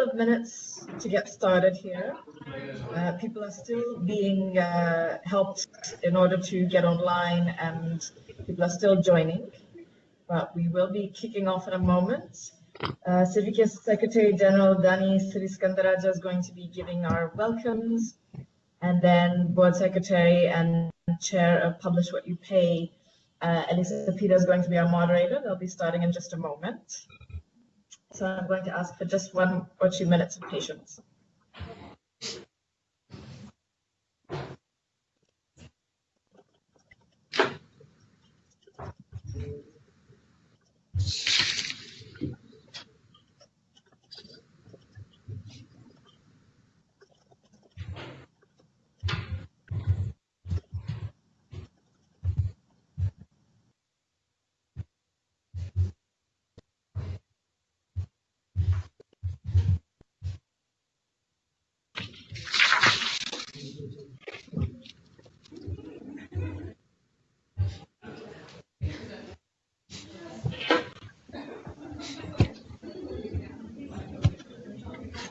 of minutes to get started here. Uh, people are still being uh, helped in order to get online and people are still joining, but we will be kicking off in a moment. Uh, Civicus Secretary General Danny Sriskandarajah is going to be giving our welcomes and then Board Secretary and Chair of Publish What You Pay, uh, Elisa Peter is going to be our moderator. They'll be starting in just a moment. So I'm going to ask for just one or two minutes of patience.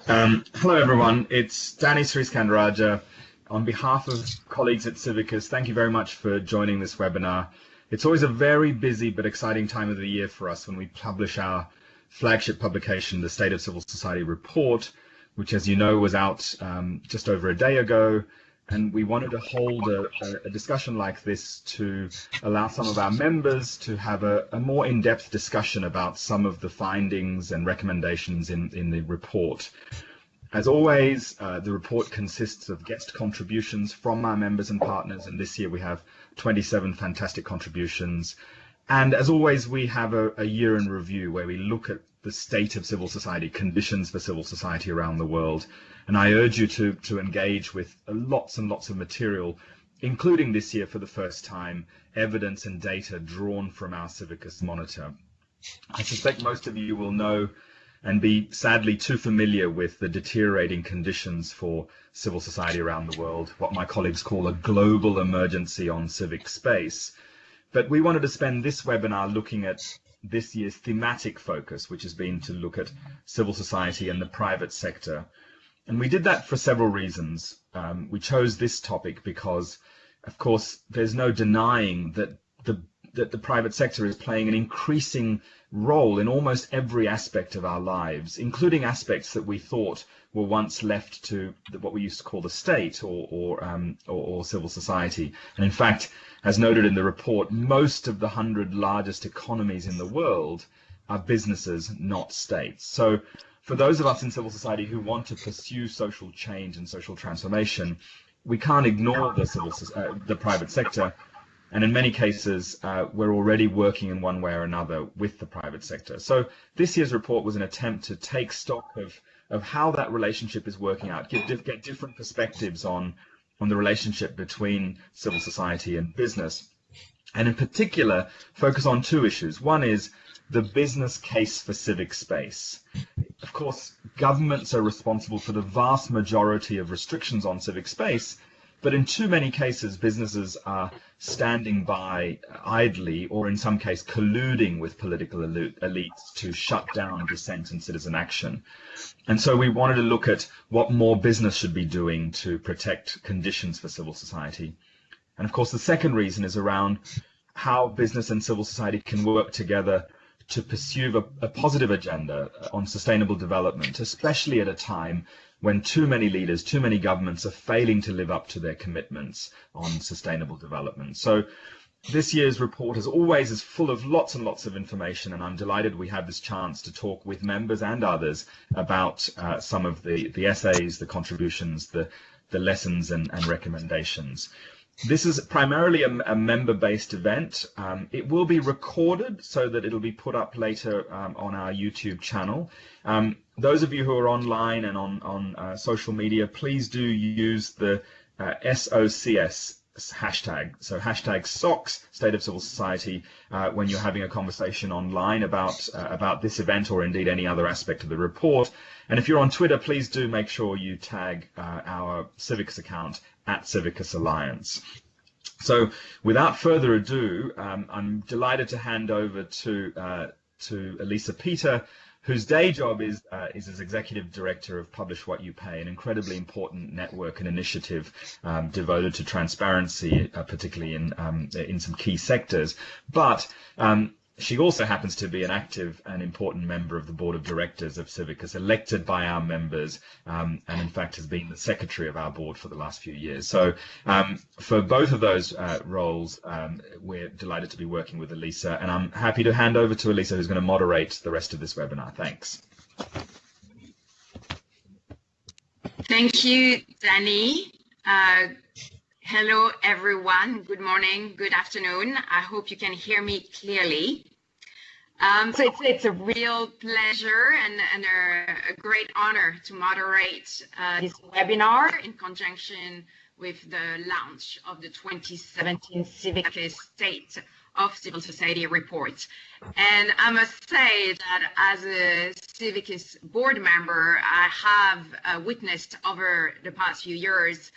Um, hello, everyone. It's Danny Sriskandarajah. On behalf of colleagues at Civicus, thank you very much for joining this webinar. It's always a very busy but exciting time of the year for us when we publish our flagship publication, the State of Civil Society Report, which, as you know, was out um, just over a day ago. And we wanted to hold a, a, discussion like this to allow some of our members to have a, a more in-depth discussion about some of the findings and recommendations in, in the report. As always, uh, the report consists of guest contributions from our members and partners, and this year we have 27 fantastic contributions. And as always, we have a, a year in review where we look at the state of civil society, conditions for civil society around the world, and I urge you to, to engage with lots and lots of material, including this year for the first time, evidence and data drawn from our Civicus monitor. I suspect most of you will know and be sadly too familiar with the deteriorating conditions for civil society around the world, what my colleagues call a global emergency on civic space. But we wanted to spend this webinar looking at this year's thematic focus, which has been to look at civil society and the private sector, and we did that for several reasons. Um, we chose this topic because, of course, there's no denying that the that the private sector is playing an increasing role in almost every aspect of our lives, including aspects that we thought were once left to what we used to call the state or or, um, or, or civil society. And in fact, as noted in the report, most of the hundred largest economies in the world are businesses, not states. So for those of us in civil society who want to pursue social change and social transformation, we can't ignore the civil, uh, the private sector. And in many cases, uh, we're already working in one way or another with the private sector. So this year's report was an attempt to take stock of, of how that relationship is working out, get, get different perspectives on, on the relationship between civil society and business. And in particular, focus on two issues. One is the business case for civic space. Of course, governments are responsible for the vast majority of restrictions on civic space, but in too many cases, businesses are standing by idly, or in some case, colluding with political elites to shut down dissent and citizen action. And so we wanted to look at what more business should be doing to protect conditions for civil society. And of course, the second reason is around how business and civil society can work together to pursue a, a, positive agenda on sustainable development, especially at a time when too many leaders, too many governments are failing to live up to their commitments on sustainable development. So this year's report, as always, is full of lots and lots of information, and I'm delighted we had this chance to talk with members and others about uh, some of the, the essays, the contributions, the, the lessons and, and recommendations. This is primarily a, a member-based event. Um, it will be recorded so that it'll be put up later um, on our YouTube channel. Um, those of you who are online and on, on uh, social media, please do use the uh, SOCS hashtag. So hashtag SOCS, State of Civil Society, uh, when you're having a conversation online about, uh, about this event or indeed any other aspect of the report. And if you're on Twitter, please do make sure you tag uh, our Civicus account at Civicus Alliance. So without further ado, um, I'm delighted to hand over to uh, to Elisa Peter, whose day job is uh, is as executive director of Publish What You Pay, an incredibly important network and initiative um, devoted to transparency, uh, particularly in um, in some key sectors. But um, she also happens to be an active and important member of the board of directors of Civicus, elected by our members, um, and in fact has been the secretary of our board for the last few years. So um, for both of those uh, roles, um, we're delighted to be working with Elisa, and I'm happy to hand over to Elisa, who's going to moderate the rest of this webinar. Thanks. Thank you, Danny. Uh, hello, everyone. Good morning, good afternoon. I hope you can hear me clearly. Um, so it's, it's a real pleasure and, and a, a great honor to moderate uh, this webinar in conjunction with the launch of the 2017 Civicus State of Civil Society report. And I must say that as a Civicus board member, I have uh, witnessed over the past few years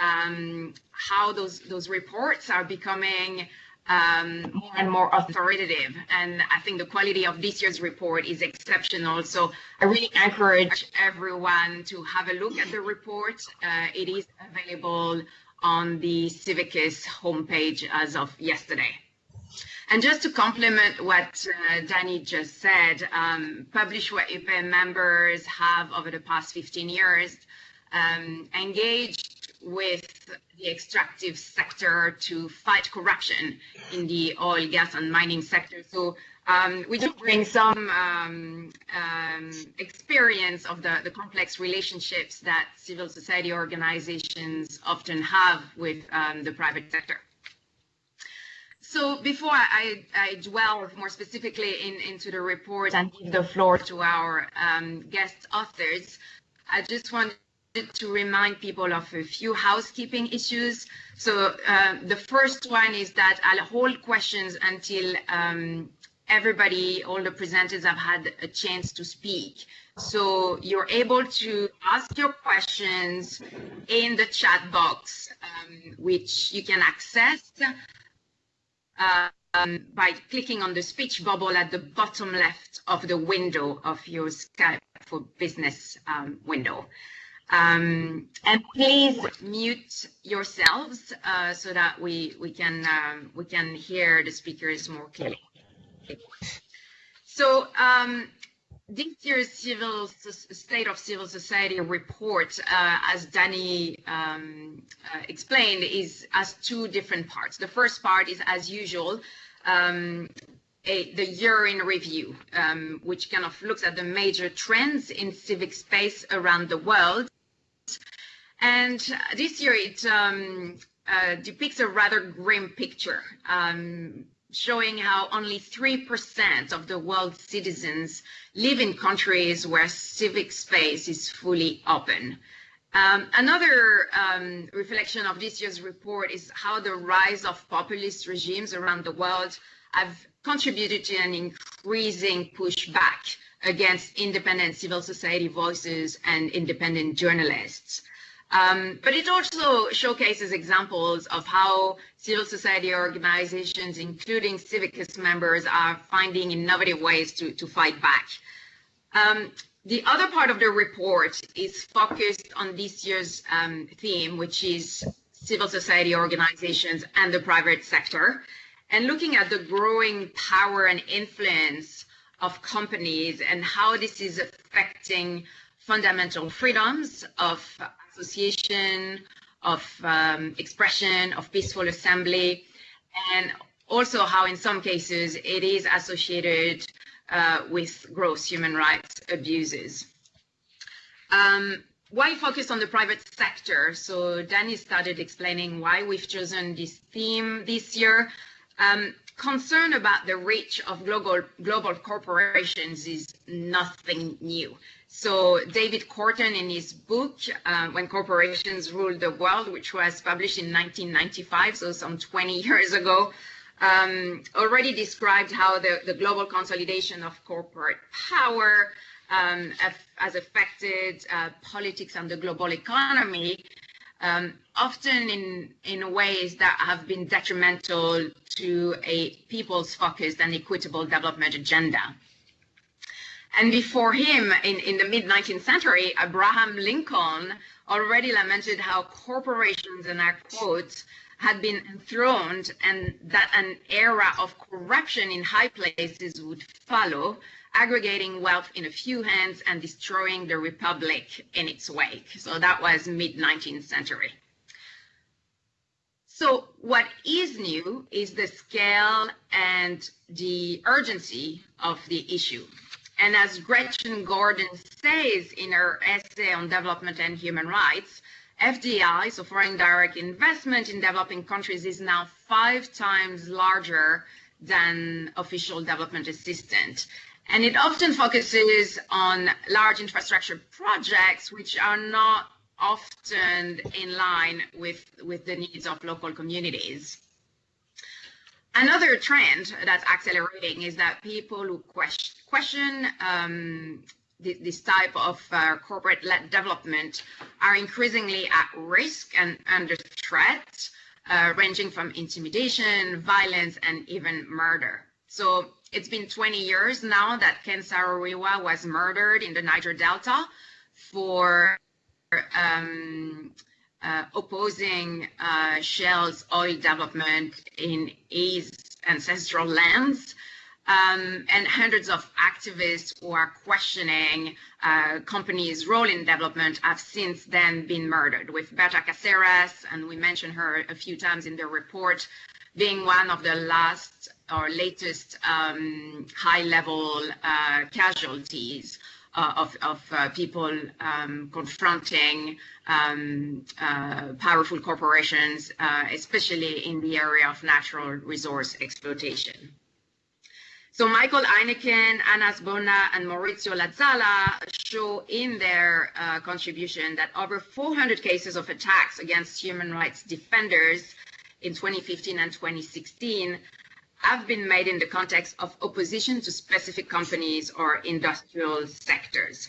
um, how those, those reports are becoming um, more and more authoritative. And I think the quality of this year's report is exceptional. So I really encourage everyone to have a look at the report. Uh, it is available on the Civicus homepage as of yesterday. And just to complement what uh, Danny just said, um, Publish What Pay members have over the past 15 years um, engaged with the extractive sector to fight corruption in the oil, gas, and mining sector. So um, we do bring some um, um, experience of the, the complex relationships that civil society organizations often have with um, the private sector. So before I, I, dwell more specifically in, into the report and give the floor to our um, guest authors, I just want to remind people of a few housekeeping issues. So uh, the first one is that I'll hold questions until um, everybody, all the presenters have had a chance to speak. So you're able to ask your questions in the chat box, um, which you can access um, by clicking on the speech bubble at the bottom left of the window of your Skype for Business um, window. Um, and please mute yourselves uh, so that we we can um, we can hear the speakers more clearly. So um, this year's civil state of civil society report, uh, as Danny um, uh, explained, is has two different parts. The first part is as usual. Um, a, the year in review, um, which kind of looks at the major trends in civic space around the world and this year it um, uh, depicts a rather grim picture, um, showing how only 3% of the world's citizens live in countries where civic space is fully open. Um, another um, reflection of this year's report is how the rise of populist regimes around the world have contributed to an increasing pushback against independent civil society voices and independent journalists. Um, but it also showcases examples of how civil society organizations, including Civicus members, are finding innovative ways to, to fight back. Um, the other part of the report is focused on this year's um, theme, which is civil society organizations and the private sector, and looking at the growing power and influence of companies and how this is affecting fundamental freedoms of association, of um, expression, of peaceful assembly, and also how in some cases it is associated uh, with gross human rights abuses. Um, why focus on the private sector? So Danny started explaining why we've chosen this theme this year. Um, concern about the reach of global, global corporations is nothing new. So David Korten in his book, uh, When Corporations Rule the World, which was published in 1995, so some 20 years ago, um, already described how the, the global consolidation of corporate power um, has affected uh, politics and the global economy, um, often in, in ways that have been detrimental to a people's focused and equitable development agenda. And before him, in, in the mid 19th century, Abraham Lincoln already lamented how corporations, and I quote, had been enthroned and that an era of corruption in high places would follow, aggregating wealth in a few hands and destroying the republic in its wake. So that was mid 19th century. So what is new is the scale and the urgency of the issue. And as Gretchen Gordon says in her essay on development and human rights, FDI, so foreign direct investment in developing countries, is now five times larger than official development assistance. And it often focuses on large infrastructure projects, which are not often in line with, with the needs of local communities. Another trend that's accelerating is that people who question, question um, this type of uh, corporate-led development are increasingly at risk and under threat, uh, ranging from intimidation, violence, and even murder. So it's been 20 years now that Ken Saro-Wiwa was murdered in the Niger Delta for um, uh, opposing uh, Shell's oil development in his ancestral lands. Um, and hundreds of activists who are questioning uh, companies' role in development have since then been murdered, with Berta Cáceres, and we mentioned her a few times in the report, being one of the last or latest um, high-level uh, casualties uh, of, of uh, people um, confronting um, uh, powerful corporations, especially in the area of natural resource exploitation. So Michael Ineichen, Ana Zbona, and Mauricio Lazala show in their uh, contribution that over 400 cases of attacks against human rights defenders in 2015 and 2016 have been made in the context of opposition to specific companies or industrial sectors.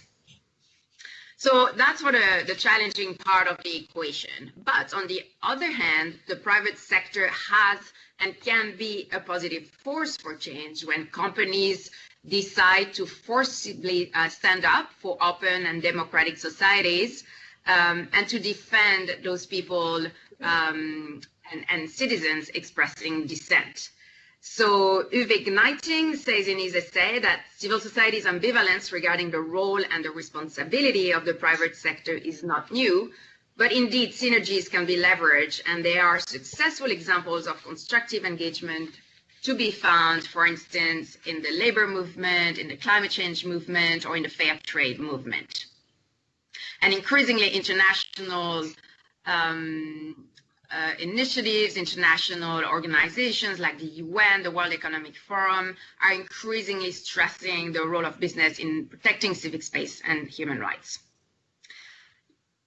So that's for the, the challenging part of the equation. But on the other hand, the private sector has and can be a positive force for change when companies decide to forcibly uh, stand up for open and democratic societies um, and to defend those people um, and, and citizens expressing dissent. So Uwe Gneiting says in his essay that civil society's ambivalence regarding the role and the responsibility of the private sector is not new, but indeed synergies can be leveraged and there are successful examples of constructive engagement to be found, for instance, in the labor movement, in the climate change movement, or in the fair trade movement. And increasingly international um, uh, initiatives, international organizations like the UN, the World Economic Forum, are increasingly stressing the role of business in protecting civic space and human rights.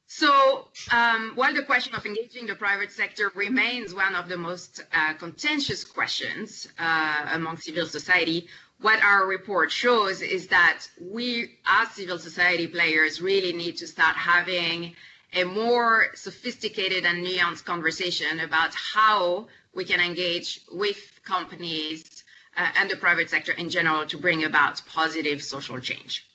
So um, while the question of engaging the private sector remains one of the most uh, contentious questions uh, among civil society, what our report shows is that we as civil society players really need to start having a more sophisticated and nuanced conversation about how we can engage with companies uh, and the private sector in general to bring about positive social change.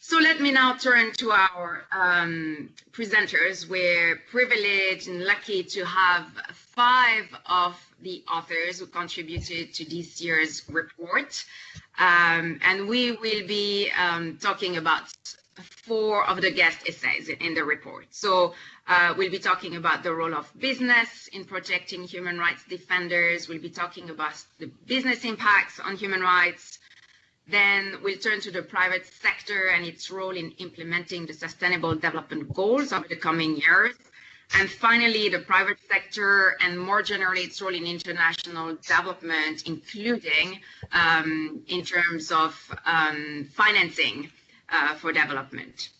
So let me now turn to our um, presenters. We're privileged and lucky to have five of the authors who contributed to this year's report. Um, and we will be um, talking about four of the guest essays in the report. So uh, we'll be talking about the role of business in protecting human rights defenders. We'll be talking about the business impacts on human rights. Then we'll turn to the private sector and its role in implementing the sustainable development goals over the coming years. And finally, the private sector and more generally its role in international development, including um, in terms of um, financing uh, for development.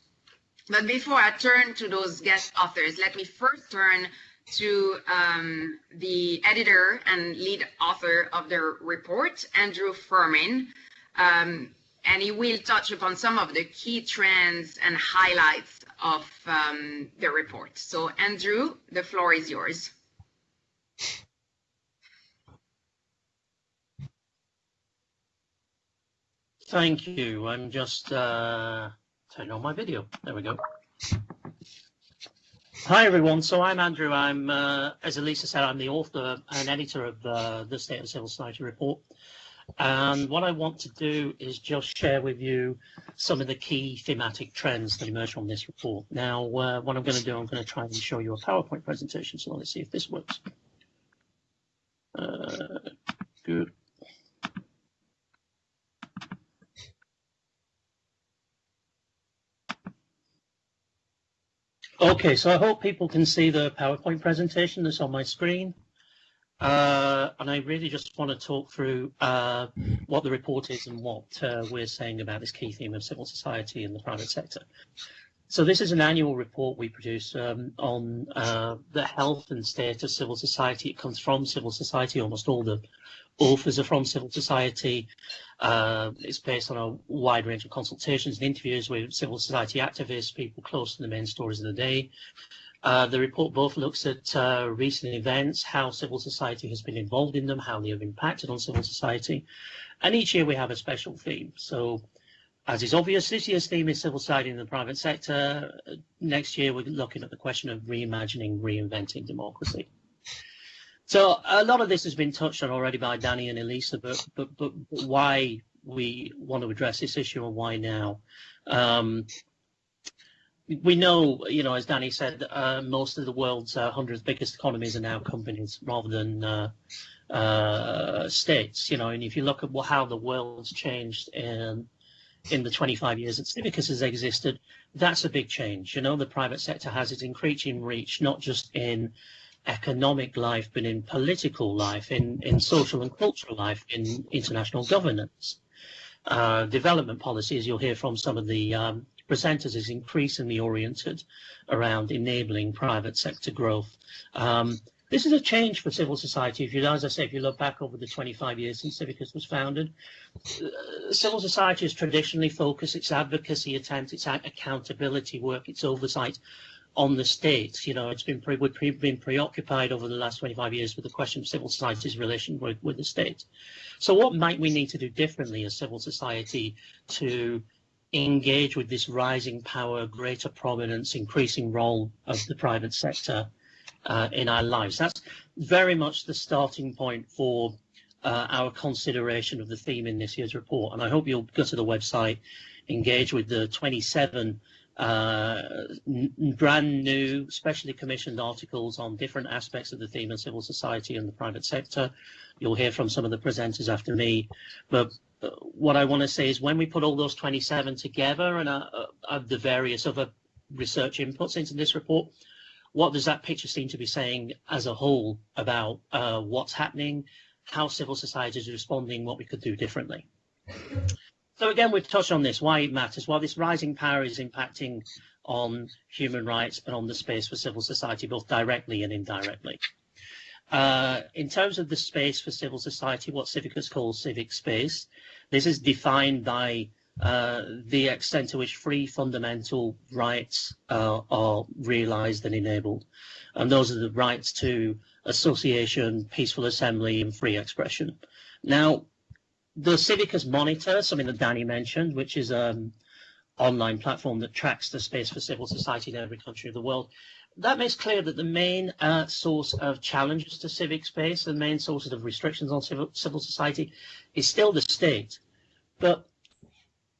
But before I turn to those guest authors, let me first turn to um, the editor and lead author of the report, Andrew Firmin, um, and he will touch upon some of the key trends and highlights of um, the report. So Andrew, the floor is yours. Thank you. I'm just uh, turning on my video. There we go. Hi, everyone. So I'm Andrew. I'm, uh, as Elisa said, I'm the author and editor of the, the State of Civil Society report. And what I want to do is just share with you some of the key thematic trends that emerge from this report. Now, uh, what I'm going to do, I'm going to try and show you a PowerPoint presentation. So let's see if this works. Uh, good. Okay, so I hope people can see the PowerPoint presentation that's on my screen. Uh, and I really just want to talk through uh, what the report is and what uh, we're saying about this key theme of civil society in the private sector. So this is an annual report we produce um, on uh, the health and state of civil society. It comes from civil society. Almost all the authors are from civil society. Uh, it's based on a wide range of consultations and interviews with civil society activists, people close to the main stories of the day. Uh, the report both looks at uh, recent events, how civil society has been involved in them, how they have impacted on civil society. And each year we have a special theme. So as is obvious, this year's theme is civil society in the private sector. Next year, we're looking at the question of reimagining, reinventing democracy. So a lot of this has been touched on already by Danny and Elisa, but but but why we want to address this issue and why now? Um, we know, you know, as Danny said, uh, most of the world's uh, 100 biggest economies are now companies rather than uh, uh, states. You know, and if you look at how the world's changed in in the 25 years that Civicus has existed, that's a big change. You know, the private sector has its increasing reach, not just in economic life, but in political life, in, in social and cultural life, in international governance. Uh, development policy, as you'll hear from some of the um, presenters, is increasingly oriented around enabling private sector growth. Um, this is a change for civil society. If you, as I say, if you look back over the 25 years since Civicus was founded, uh, civil society has traditionally focused its advocacy attempts, its accountability work, its oversight on the state. You know, it's been pre we've been preoccupied over the last 25 years with the question of civil society's relation with, with the state. So what might we need to do differently as civil society to engage with this rising power, greater prominence, increasing role of the private sector uh, in our lives. That's very much the starting point for uh, our consideration of the theme in this year's report. And I hope you'll go to the website, engage with the 27 uh, brand new, specially commissioned articles on different aspects of the theme of civil society and the private sector. You'll hear from some of the presenters after me. But uh, what I want to say is when we put all those 27 together and uh, uh, the various other research inputs into this report, what does that picture seem to be saying as a whole about uh, what's happening, how civil society is responding, what we could do differently? So again, we've touched on this, why it matters, why this rising power is impacting on human rights and on the space for civil society, both directly and indirectly. Uh, in terms of the space for civil society, what Civicus calls civic space, this is defined by uh, the extent to which free fundamental rights uh, are realized and enabled. And those are the rights to association, peaceful assembly, and free expression. Now, the Civicus Monitor, something that Danny mentioned, which is an online platform that tracks the space for civil society in every country of the world, that makes clear that the main uh, source of challenges to civic space, the main sources of restrictions on civil, civil society, is still the state. But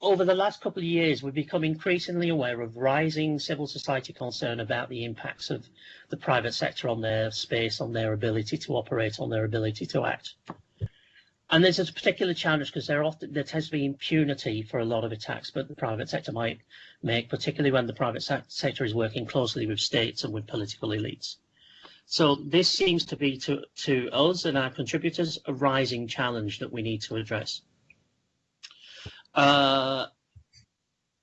over the last couple of years, we've become increasingly aware of rising civil society concern about the impacts of the private sector on their space, on their ability to operate, on their ability to act. And there's a particular challenge because there often there tends to be impunity for a lot of attacks, but the private sector might make, particularly when the private sector is working closely with states and with political elites. So this seems to be to, to us and our contributors a rising challenge that we need to address. Uh,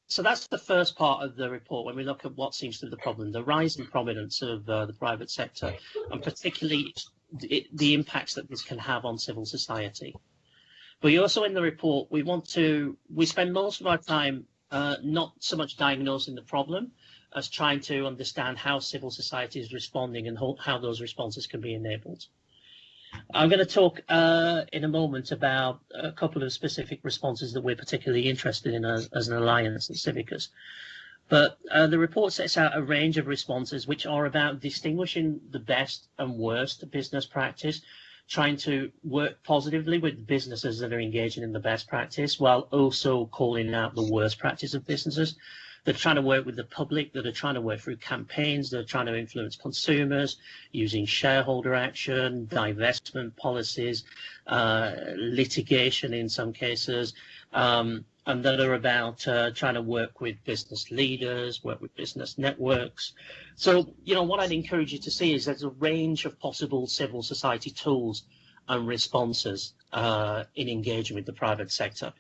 so that's the first part of the report when we look at what seems to be the problem, the rising prominence of uh, the private sector, and particularly the, the, impacts that this can have on civil society. But also in the report, we want to, we spend most of our time uh, not so much diagnosing the problem as trying to understand how civil society is responding and how those responses can be enabled. I'm going to talk uh, in a moment about a couple of specific responses that we're particularly interested in as, as an alliance at Civicus. But uh, the report sets out a range of responses which are about distinguishing the best and worst business practice, trying to work positively with businesses that are engaging in the best practice while also calling out the worst practice of businesses they're trying to work with the public, that are trying to work through campaigns, they're trying to influence consumers using shareholder action, divestment policies, uh, litigation in some cases, um, and that are about uh, trying to work with business leaders, work with business networks. So, you know, what I'd encourage you to see is there's a range of possible civil society tools and responses uh, in engaging with the private sector.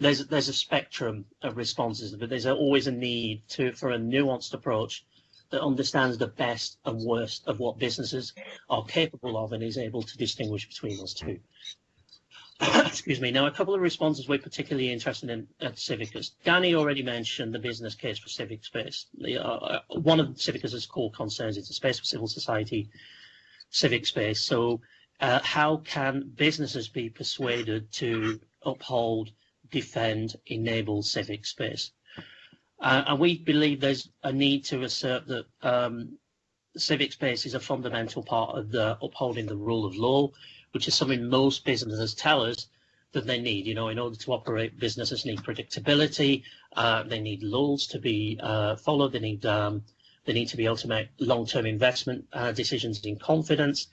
There's there's a spectrum of responses, but there's always a need to for a nuanced approach that understands the best and worst of what businesses are capable of and is able to distinguish between those two. Excuse me. Now, a couple of responses we're particularly interested in at Civicus. Danny already mentioned the business case for civic space. The, uh, uh one of Civicus's core concerns is the space for civil society, civic space. So uh, how can businesses be persuaded to uphold, defend, enable civic space? Uh, and we believe there's a need to assert that um, civic space is a fundamental part of the upholding the rule of law, which is something most businesses tell us that they need. You know, in order to operate, businesses need predictability. Uh, they need laws to be uh, followed. They need um, they need to be able to make long-term investment uh, decisions in confidence.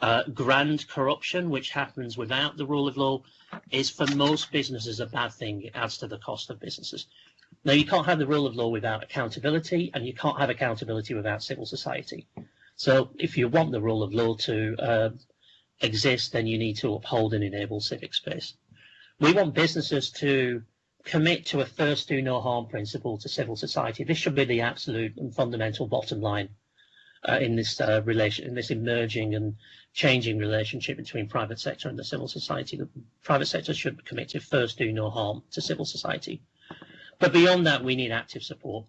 Uh, grand corruption, which happens without the rule of law, is for most businesses a bad thing. It adds to the cost of businesses. Now, you can't have the rule of law without accountability, and you can't have accountability without civil society. So if you want the rule of law to uh, exist, then you need to uphold and enable civic space. We want businesses to commit to a first do no harm principle to civil society. This should be the absolute and fundamental bottom line uh, in this uh, relation, in this emerging and changing relationship between private sector and the civil society. The private sector should commit to first do no harm to civil society. But beyond that, we need active support.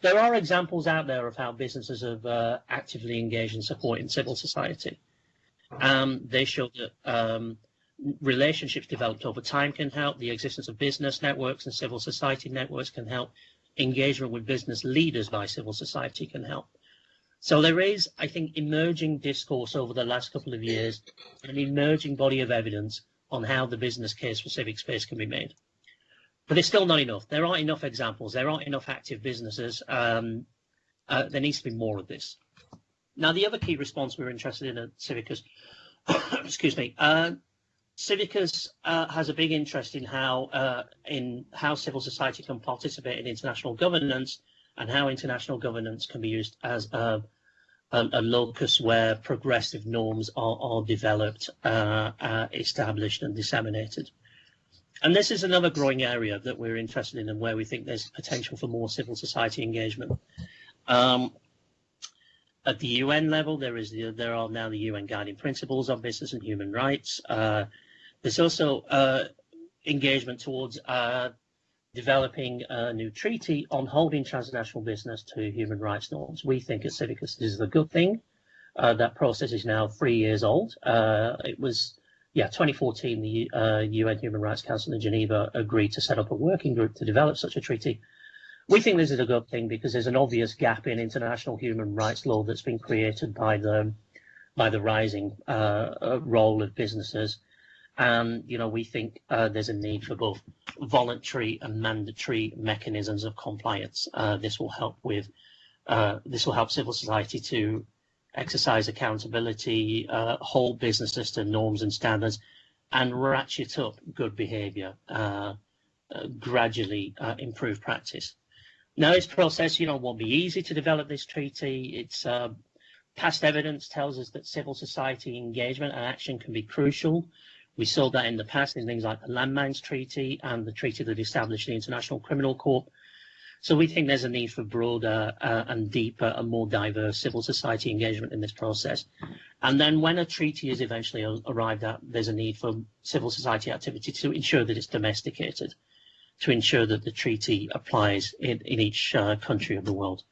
There are examples out there of how businesses have uh, actively engaged in supporting civil society. Um, they show that um, relationships developed over time can help. The existence of business networks and civil society networks can help. Engagement with business leaders by civil society can help. So there is, I think, emerging discourse over the last couple of years, an emerging body of evidence on how the business case for civic space can be made. But it's still not enough. There aren't enough examples. There aren't enough active businesses. Um, uh, there needs to be more of this. Now, the other key response we're interested in at Civicus, excuse me, uh, Civicus uh, has a big interest in how uh, in how civil society can participate in international governance and how international governance can be used as a, a, a locus where progressive norms are, are developed, uh, uh, established and disseminated. And this is another growing area that we're interested in and where we think there's potential for more civil society engagement. Um, at the UN level, there is the, there are now the UN guiding principles on business and human rights. Uh, there's also uh, engagement towards uh, developing a new treaty on holding transnational business to human rights norms. We think at Civicus this is a good thing. Uh, that process is now three years old. Uh, it was, yeah, 2014, the uh, UN Human Rights Council in Geneva agreed to set up a working group to develop such a treaty. We think this is a good thing because there's an obvious gap in international human rights law that's been created by the by the rising uh, role of businesses and you know we think uh, there's a need for both voluntary and mandatory mechanisms of compliance. Uh, this will help with uh, this will help civil society to exercise accountability, uh, hold businesses to norms and standards, and ratchet up good behaviour, uh, uh, gradually improve practice. Now, this process, you know, won't be easy to develop this treaty. It's past evidence tells us that civil society engagement and action can be crucial we saw that in the past in things like the Landmines Treaty and the treaty that established the International Criminal Court. So we think there's a need for broader uh, and deeper and more diverse civil society engagement in this process. And then when a treaty is eventually arrived at, there's a need for civil society activity to ensure that it's domesticated, to ensure that the treaty applies in, in each uh, country of the world.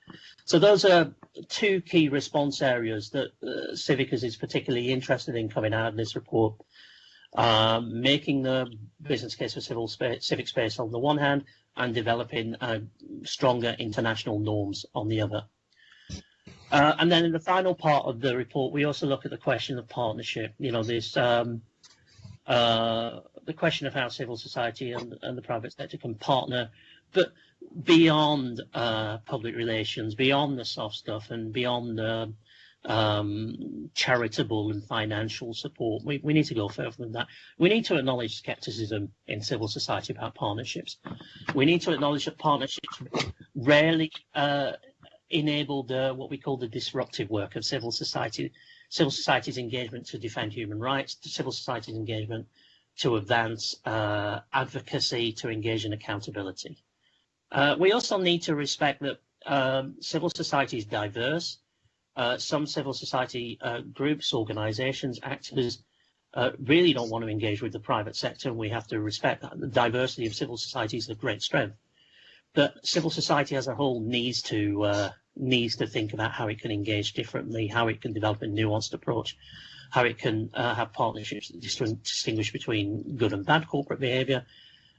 So those are two key response areas that uh, Civicus is particularly interested in coming out of this report. Um, making the business case for civil space, civic space on the one hand, and developing uh, stronger international norms on the other. Uh, and then in the final part of the report, we also look at the question of partnership. You know, this um, uh, the question of how civil society and, and the private sector can partner, but beyond uh, public relations, beyond the soft stuff, and beyond the um, charitable and financial support. We, we need to go further than that. We need to acknowledge skepticism in civil society about partnerships. We need to acknowledge that partnerships rarely uh, enable the what we call the disruptive work of civil society, civil society's engagement to defend human rights, civil society's engagement to advance uh, advocacy, to engage in accountability. Uh, we also need to respect that um, civil society is diverse. Uh, some civil society uh, groups, organizations, actors uh, really don't want to engage with the private sector, and we have to respect that. The diversity of civil society is a great strength. But civil society as a whole needs to uh, needs to think about how it can engage differently, how it can develop a nuanced approach, how it can uh, have partnerships that distinguish between good and bad corporate behavior,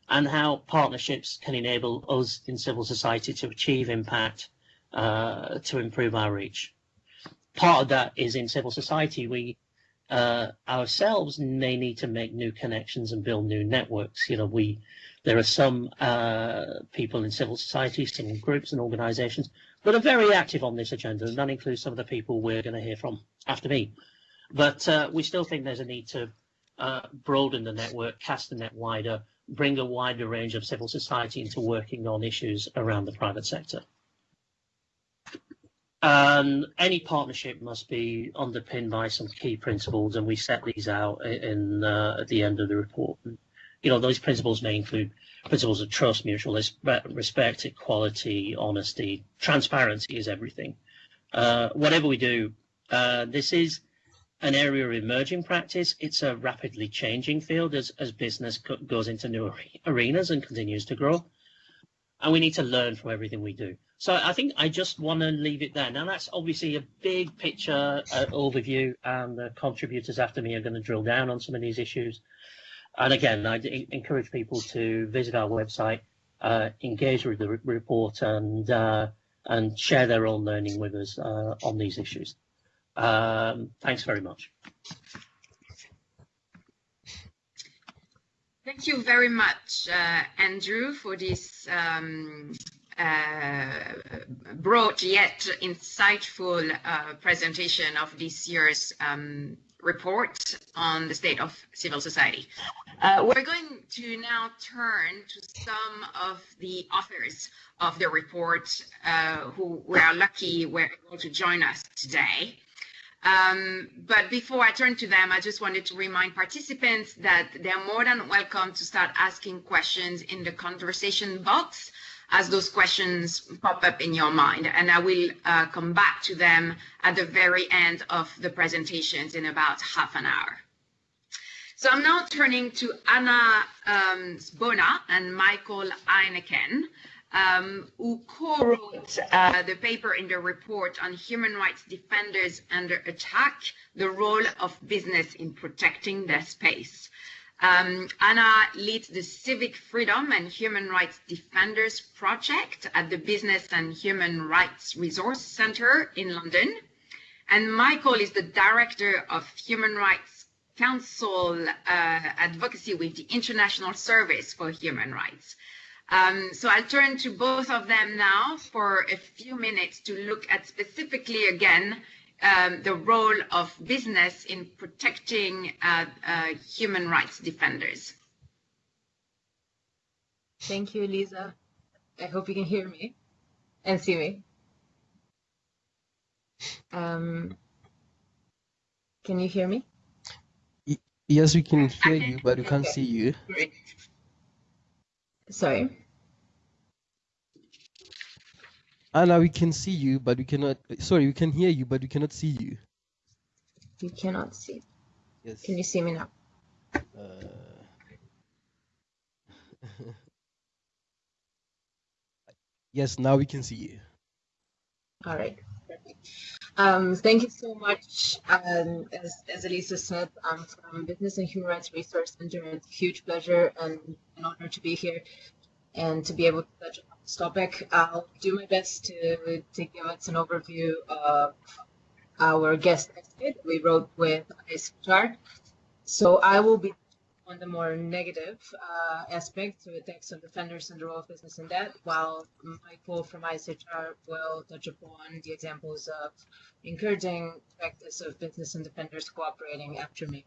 and how partnerships can enable us in civil society to achieve impact, uh, to improve our reach. Part of that is in civil society, we uh, ourselves may need to make new connections and build new networks. You know, we there are some uh, people in civil society, some groups and organisations that are very active on this agenda, and that includes some of the people we're going to hear from after me. But uh, we still think there's a need to uh, broaden the network, cast the net wider, bring a wider range of civil society into working on issues around the private sector. And any partnership must be underpinned by some key principles, and we set these out in uh, at the end of the report you know, those principles may include principles of trust, mutual respect, equality, honesty, transparency is everything. Uh, whatever we do, uh, this is an area of emerging practice. It's a rapidly changing field as, as business goes into new arenas and continues to grow. And we need to learn from everything we do. So I think I just want to leave it there. Now that's obviously a big picture uh, overview, and the contributors after me are going to drill down on some of these issues. And again, I encourage people to visit our website, uh, engage with the re report, and uh, and share their own learning with us uh, on these issues. Um, thanks very much. Thank you very much, uh, Andrew, for this um, uh, broad yet insightful uh, presentation of this year's um, report on the state of civil society. Uh, we're going to now turn to some of the authors of the report uh, who we are lucky were able to join us today. Um, but before I turn to them, I just wanted to remind participants that they're more than welcome to start asking questions in the conversation box as those questions pop up in your mind. And I will uh, come back to them at the very end of the presentations in about half an hour. So I'm now turning to Anna um, Zbona and Michael Ineichen, um, who co-wrote uh, the paper in the report on human rights defenders under attack, the role of business in protecting their space. Um, Anna leads the Civic Freedom and Human Rights Defenders Project at the Business and Human Rights Resource Center in London. And Michael is the Director of Human Rights Council uh, Advocacy with the International Service for Human Rights. Um, so I'll turn to both of them now for a few minutes to look at specifically again um, the role of business in protecting uh, uh, human rights defenders. Thank you, Lisa. I hope you can hear me and see me. Um, can you hear me? Yes, we can hear you, but we can't okay. see you. Great. Sorry. Anna, we can see you, but we cannot. Sorry, we can hear you, but we cannot see you. You cannot see. Yes. Can you see me now? Uh... yes, now we can see you. All right. Um, thank you so much. Um, as, as Elisa said, I'm from Business and Human Rights Resource Center. It's a huge pleasure and an honor to be here and to be able to touch on this topic. I'll do my best to, to give us an overview of our guest that we wrote with ISHR. So I will be on the more negative uh, aspect, so attacks on defenders and the role of business in that, while Michael from ISHR will touch upon the examples of encouraging practice of business and defenders cooperating after me.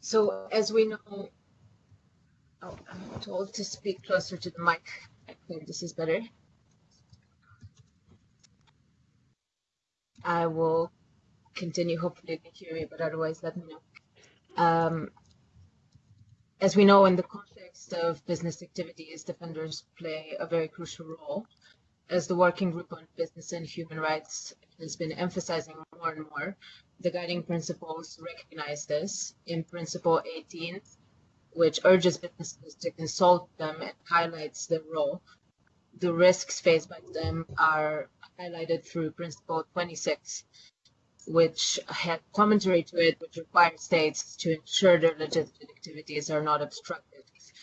So as we know, oh, I'm told to speak closer to the mic. I think this is better. I will continue. Hopefully you can hear me, but otherwise let me know. Um, as we know, in the context of business activities, defenders play a very crucial role. As the Working Group on Business and Human Rights has been emphasizing more and more, the guiding principles recognize this. In Principle 18, which urges businesses to consult them and highlights their role, the risks faced by them are highlighted through Principle 26, which had commentary to it, which requires states to ensure their legitimate activities are not obstructed.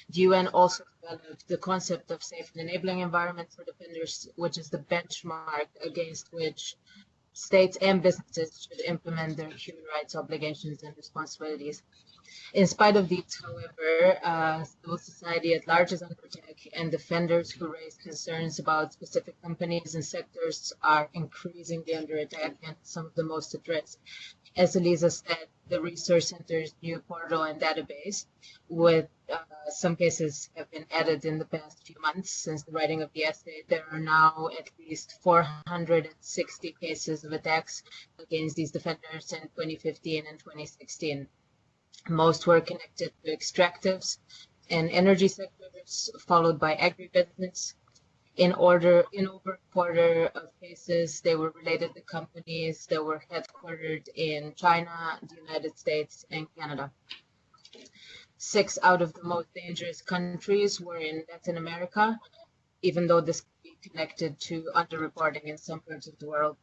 The UN also developed the concept of safe and enabling environment for defenders, which is the benchmark against which states and businesses should implement their human rights obligations and responsibilities. In spite of these, however, uh, civil society at large is under attack, and defenders who raise concerns about specific companies and sectors are increasingly under attack and some of the most at risk. As Elisa said, the Resource Center's new portal and database, with uh, some cases have been added in the past few months since the writing of the essay. There are now at least 460 cases of attacks against these defenders in 2015 and 2016. Most were connected to extractives and energy sectors, followed by agribusiness. In order, in over a quarter of cases, they were related to companies that were headquartered in China, the United States, and Canada. Six out of the most dangerous countries were in Latin America, even though this could be connected to underreporting in some parts of the world.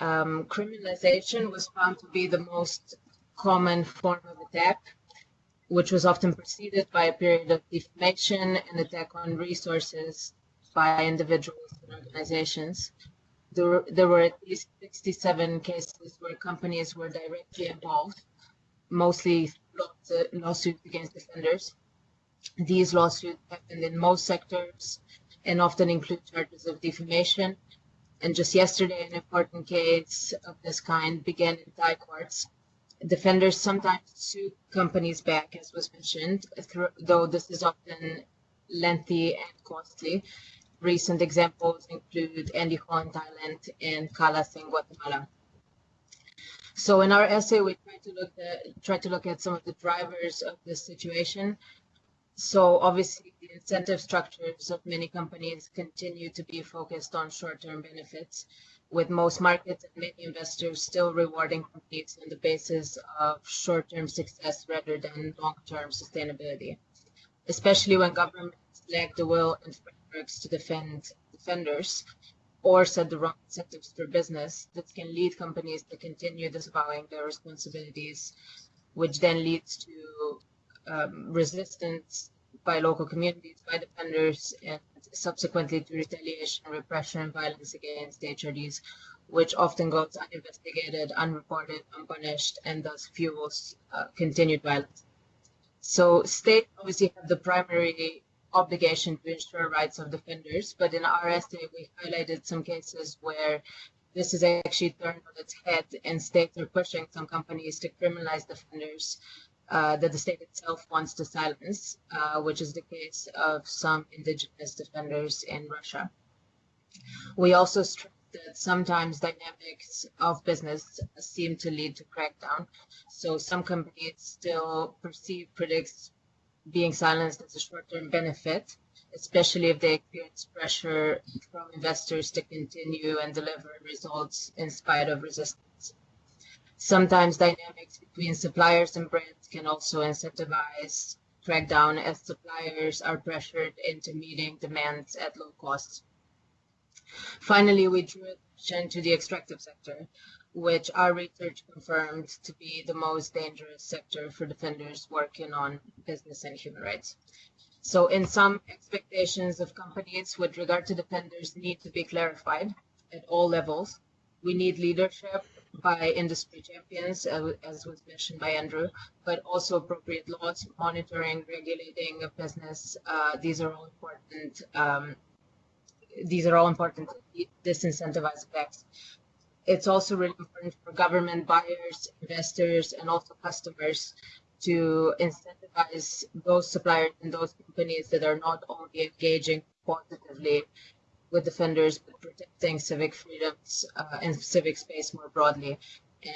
Um, criminalization was found to be the most common form of attack, which was often preceded by a period of defamation and attack on resources by individuals and organizations. There, there were at least 67 cases where companies were directly involved, mostly lawsuits against defenders. These lawsuits happened in most sectors and often include charges of defamation. And just yesterday, an important case of this kind began in Thai courts Defenders sometimes sue companies back, as was mentioned, though this is often lengthy and costly. Recent examples include Andy Hall in Thailand and CALAS in Guatemala. So in our essay, we try to look at try to look at some of the drivers of this situation. So obviously, the incentive structures of many companies continue to be focused on short-term benefits with most markets and many investors still rewarding companies on the basis of short-term success rather than long-term sustainability, especially when governments lack the will and frameworks to defend defenders or set the wrong incentives for business. This can lead companies to continue disavowing their responsibilities, which then leads to um, resistance by local communities, by defenders, and subsequently to retaliation, repression, and violence against HRDs, which often goes uninvestigated, unreported, unpunished, and thus fuels uh, continued violence. So states obviously have the primary obligation to ensure rights of defenders, but in our essay we highlighted some cases where this is actually turned on its head and states are pushing some companies to criminalize defenders uh, that the state itself wants to silence, uh, which is the case of some indigenous defenders in Russia. We also stress that sometimes dynamics of business seem to lead to crackdown. So some companies still perceive critics being silenced as a short-term benefit, especially if they experience pressure from investors to continue and deliver results in spite of resistance. Sometimes dynamics between suppliers and brands can also incentivize crackdown as suppliers are pressured into meeting demands at low cost. Finally, we drew attention to the extractive sector, which our research confirmed to be the most dangerous sector for defenders working on business and human rights. So in some expectations of companies with regard to defenders need to be clarified at all levels. We need leadership by industry champions, uh, as was mentioned by Andrew, but also appropriate laws, monitoring, regulating of business. Uh, these are all important. Um, these are all important disincentivize effects it's also really important for government buyers, investors, and also customers to incentivize those suppliers and those companies that are not only engaging positively with defenders, but protecting civic freedoms uh, and civic space more broadly.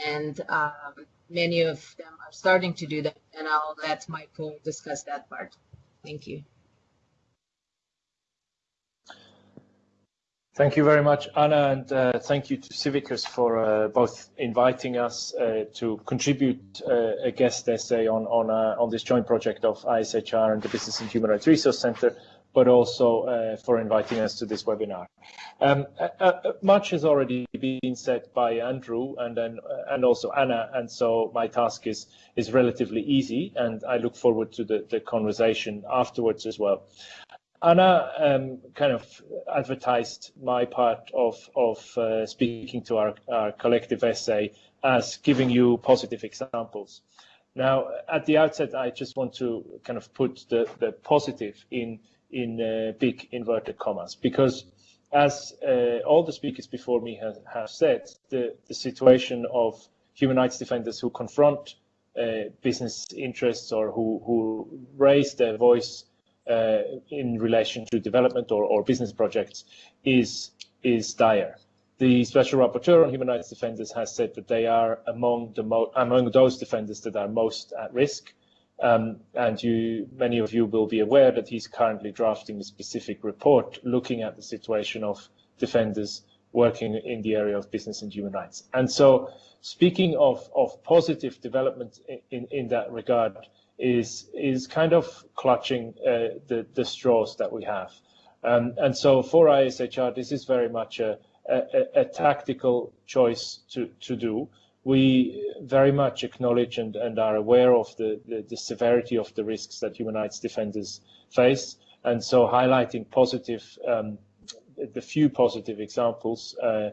And um, many of them are starting to do that, and I'll let Michael discuss that part. Thank you. Thank you very much, Ana, and uh, thank you to Civicus for uh, both inviting us uh, to contribute uh, a guest essay on on, uh, on this joint project of ISHR and the Business and Human Rights Resource Center, but also uh, for inviting us to this webinar. Um, much has already been said by Andrew and then and also Ana, and so my task is is relatively easy, and I look forward to the, the conversation afterwards as well. Ana um, kind of advertised my part of, of uh, speaking to our, our, collective essay as giving you positive examples. Now, at the outset, I just want to kind of put the, the positive in, in uh, big inverted commas, because as uh, all the speakers before me have, have said, the, the situation of human rights defenders who confront uh, business interests or who, who raise their voice uh, in relation to development or, or business projects is is dire. The special rapporteur on human rights defenders has said that they are among the among those defenders that are most at risk. Um, and you, many of you will be aware that he's currently drafting a specific report looking at the situation of defenders working in the area of business and human rights. And so, speaking of, of positive development in, in that regard, is is kind of clutching uh, the the straws that we have. Um, and so for ISHR, this is very much a, a, a, tactical choice to, to do. We very much acknowledge and, and are aware of the, the, the severity of the risks that human rights defenders face. And so highlighting positive, um, the few positive examples uh,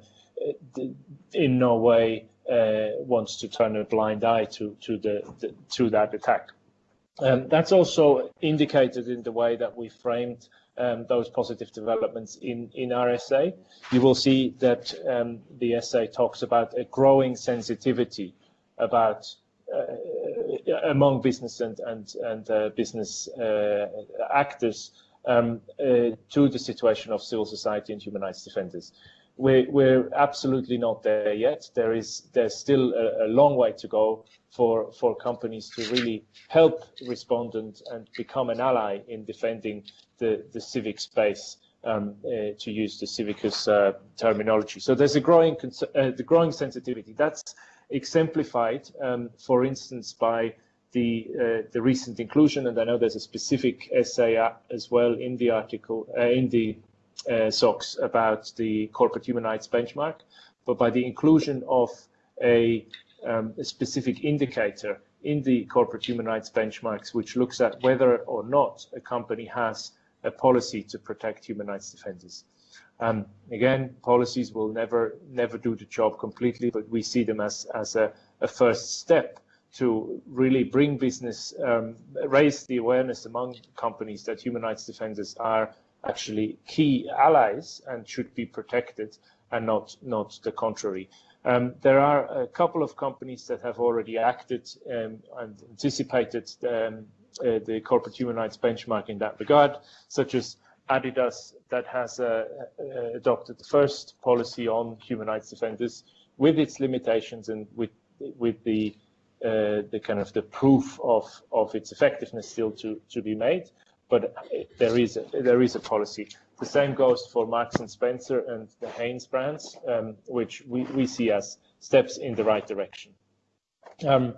in no way uh, wants to turn a blind eye to, to, the, the to that attack. Um, that's also indicated in the way that we framed um, those positive developments in, in our essay. You will see that um, the essay talks about a growing sensitivity about uh, among business and, and, and uh, business uh, actors um, uh, to the situation of civil society and human rights defenders. We're, we're absolutely not there yet. There is there's still a, a long way to go for for companies to really help respond and, become an ally in defending the, the civic space, um, uh, to use the civicus uh, terminology. So there's a growing uh, the growing sensitivity. That's exemplified, um, for instance, by the uh, the recent inclusion, and I know there's a specific essay as well in the article uh, in the SOX about the corporate human rights benchmark, but by the inclusion of a, um, a specific indicator in the corporate human rights benchmarks, which looks at whether or not a company has a policy to protect human rights defenders. Um, again, policies will never never do the job completely, but we see them as as a, a first step to really bring business, um, raise the awareness among companies that human rights defenders are actually key allies and should be protected and not, not the contrary. Um, there are a couple of companies that have already acted um, and anticipated um, uh, the corporate human rights benchmark in that regard, such as Adidas that has uh, uh, adopted the first policy on human rights defenders with its limitations and with with the uh, the kind of the proof of of its effectiveness still to to be made but there is a, there is a policy. The same goes for Marks and Spencer and the Hanes brands, um, which we, we see as steps in the right direction. Um,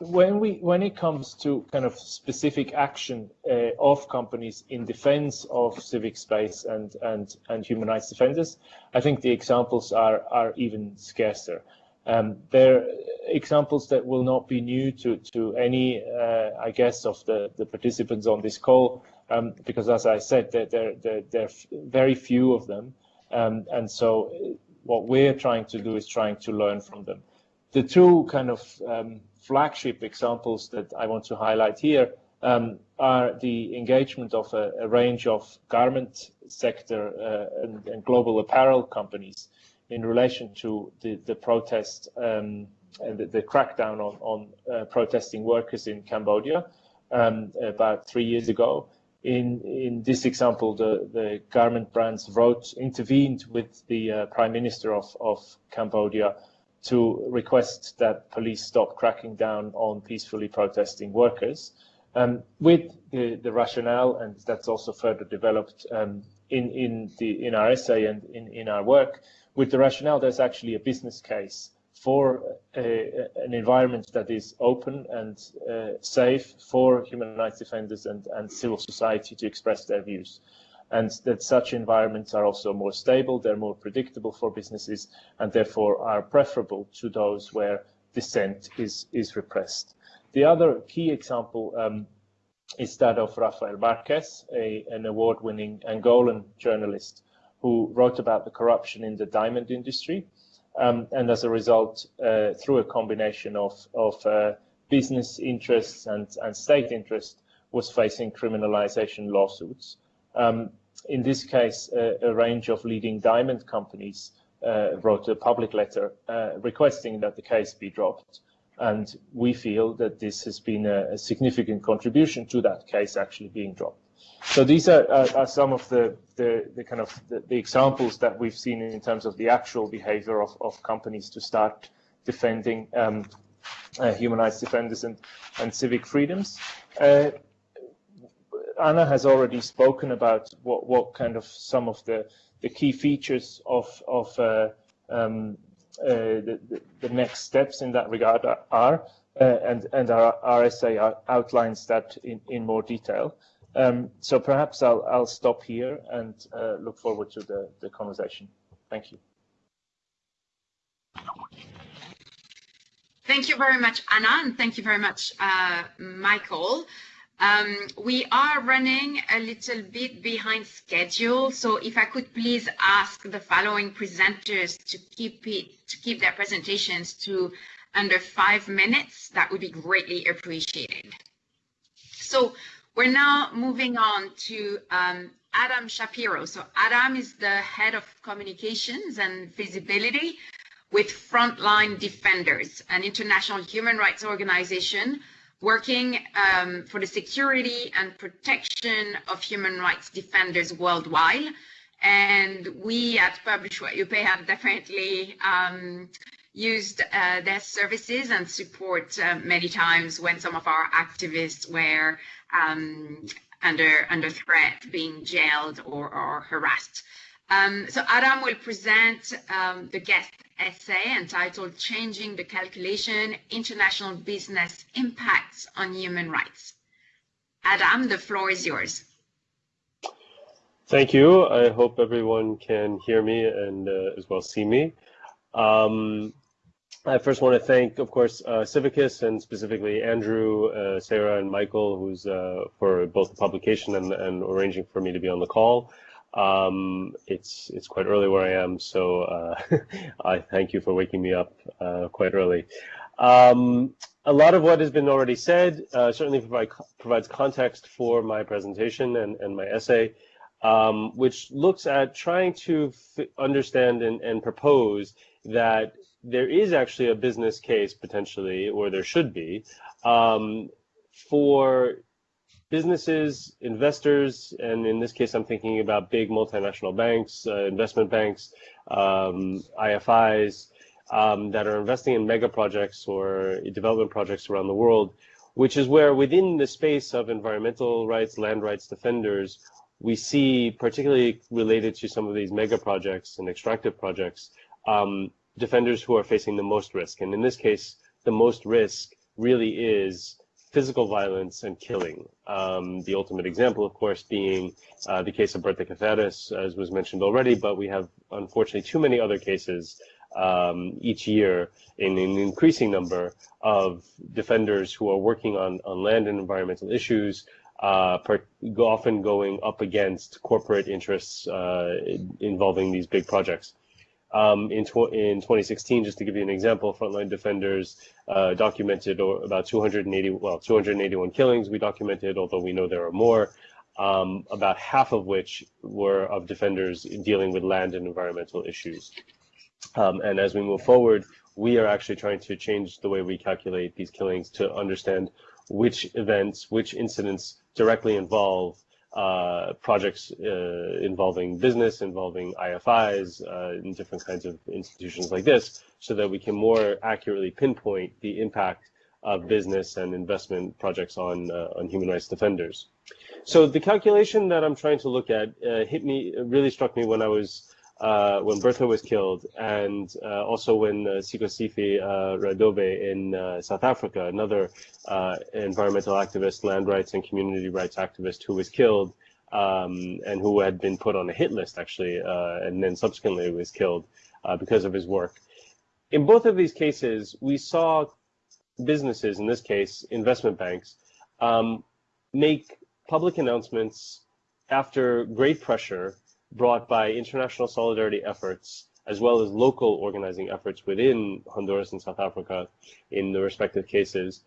when we when it comes to kind of specific action uh, of companies in defense of civic space and and and human rights defenders, I think the examples are are even scarcer. Um, they're examples that will not be new to to any, uh, I guess, of the the participants on this call, um, because as I said, there there there, there are very few of them, um, and so what we're trying to do is trying to learn from them. The two kind of um, flagship examples that I want to highlight here um, are the engagement of a, a range of garment sector uh, and, and, global apparel companies in relation to the, the protest um, and the, the, crackdown on, on uh, protesting workers in Cambodia um, about three years ago. In, in this example, the, the garment brands wrote, intervened with the uh, Prime Minister of, of Cambodia to request that police stop cracking down on peacefully protesting workers. Um, with the, the, rationale, and that's also further developed um, in, in, the, in our essay and in, in our work, with the rationale there's actually a business case for a, an environment that is open and uh, safe for human rights defenders and, and civil society to express their views and that such environments are also more stable, they're more predictable for businesses, and therefore are preferable to those where dissent is, is repressed. The other key example um, is that of Rafael Marques, a, an award-winning Angolan journalist who wrote about the corruption in the diamond industry. Um, and as a result, uh, through a combination of, of uh, business interests and, and state interests, was facing criminalization lawsuits. Um, in this case, uh, a range of leading diamond companies uh, wrote a public letter uh, requesting that the case be dropped. And we feel that this has been a, a significant contribution to that case actually being dropped. So these are, are, are some of the, the, the kind of the, the, examples that we've seen in terms of the actual behavior of, of companies to start defending um, uh, human rights defenders and, and civic freedoms. Uh, Ana has already spoken about what, what kind of some of the, the key features of, of uh, um, uh, the, the, next steps in that regard are, uh, and, and our RSA outlines that in, in more detail. Um, so perhaps I'll, I'll stop here and uh, look forward to the, the conversation. Thank you. Thank you very much, Ana, and thank you very much, uh, Michael. Um, we are running a little bit behind schedule, so if I could please ask the following presenters to keep it to keep their presentations to under five minutes, that would be greatly appreciated. So we're now moving on to um, Adam Shapiro. So Adam is the head of communications and visibility with Frontline Defenders, an international human rights organization working um, for the security and protection of human rights defenders worldwide. And we at Publish What You Pay have definitely um, used uh, their services and support uh, many times when some of our activists were um, under under threat, being jailed or, or harassed. Um, so Adam will present um, the guest essay entitled Changing the Calculation, International Business Impacts on Human Rights. Adam, the floor is yours. Thank you. I hope everyone can hear me and uh, as well see me. Um, I first want to thank, of course, uh, Civicus and specifically Andrew, uh, Sarah, and Michael, who's uh, for both the publication and, and arranging for me to be on the call. Um, it's it's quite early where I am, so uh, I thank you for waking me up uh, quite early. Um, a lot of what has been already said uh, certainly provide, provides context for my presentation and, and my essay, um, which looks at trying to understand and, and propose that there is actually a business case potentially, or there should be, um, for businesses, investors, and in this case, I'm thinking about big multinational banks, uh, investment banks, um, IFIs um, that are investing in mega projects or development projects around the world, which is where within the space of environmental rights, land rights defenders, we see, particularly related to some of these mega projects and extractive projects, um, defenders who are facing the most risk. And in this case, the most risk really is physical violence and killing. Um, the ultimate example, of course, being uh, the case of Berta Cáceres, as was mentioned already, but we have unfortunately too many other cases um, each year in an increasing number of defenders who are working on, on land and environmental issues, uh, often going up against corporate interests uh, involving these big projects. Um, in, tw in 2016, just to give you an example, Frontline Defenders uh, documented about 280, well, 281 killings. We documented, although we know there are more, um, about half of which were of defenders dealing with land and environmental issues. Um, and as we move forward, we are actually trying to change the way we calculate these killings to understand which events, which incidents directly involve uh, projects uh, involving business, involving IFIs, uh, in different kinds of institutions like this, so that we can more accurately pinpoint the impact of business and investment projects on uh, on human rights defenders. So the calculation that I'm trying to look at uh, hit me, really struck me when I was uh, when Berta was killed, and uh, also when uh, Sikhosiphi uh, Rhadebe in uh, South Africa, another uh, environmental activist, land rights and community rights activist who was killed um, and who had been put on a hit list actually, uh, and then subsequently was killed because of his work. In both of these cases, we saw businesses, in this case, investment banks, um, make public announcements after great pressure brought by international solidarity efforts as well as local organizing efforts within Honduras and South Africa in the respective cases.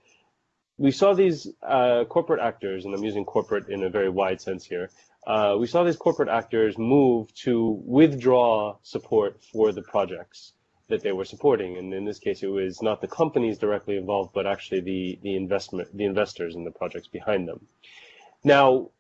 We saw these uh, corporate actors, and I'm using corporate in a very wide sense here, uh, we saw these corporate actors move to withdraw support for the projects that they were supporting. And in this case, it was not the companies directly involved, but actually the, the investment, the investors in the projects behind them. Now,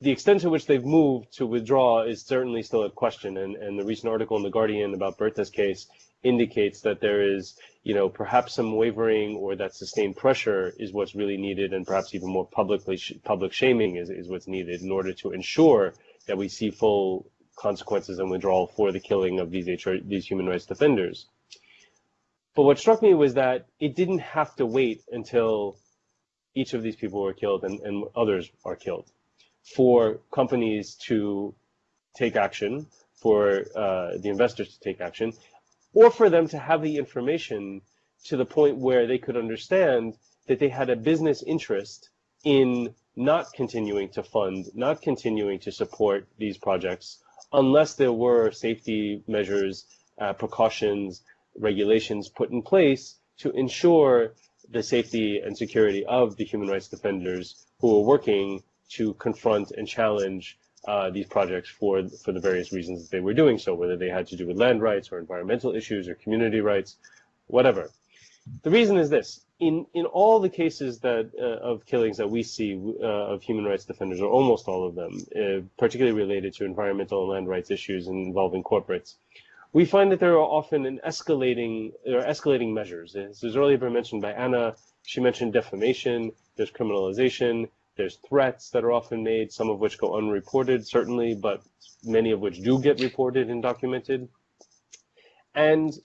the extent to which they've moved to withdraw is certainly still a question. And, and the recent article in The Guardian about Berta's case indicates that there is, you know, perhaps some wavering or that sustained pressure is what's really needed, and perhaps even more publicly public shaming is, is what's needed in order to ensure that we see full consequences and withdrawal for the killing of these HR, these human rights defenders. But what struck me was that it didn't have to wait until each of these people were killed and, and others are killed for companies to take action, for uh, the investors to take action, or for them to have the information to the point where they could understand that they had a business interest in not continuing to fund, not continuing to support these projects unless there were safety measures, uh, precautions, regulations put in place to ensure the safety and security of the human rights defenders who are working to confront and challenge uh, these projects for for the various reasons that they were doing so, whether they had to do with land rights or environmental issues or community rights, whatever. The reason is this: in in all the cases that uh, of killings that we see uh, of human rights defenders, or almost all of them, uh, particularly related to environmental and land rights issues and involving corporates, we find that there are often an escalating are escalating measures. This was earlier mentioned by Ana. She mentioned defamation. There's criminalization. There's threats that are often made, some of which go unreported, certainly, but many of which do get reported and documented. And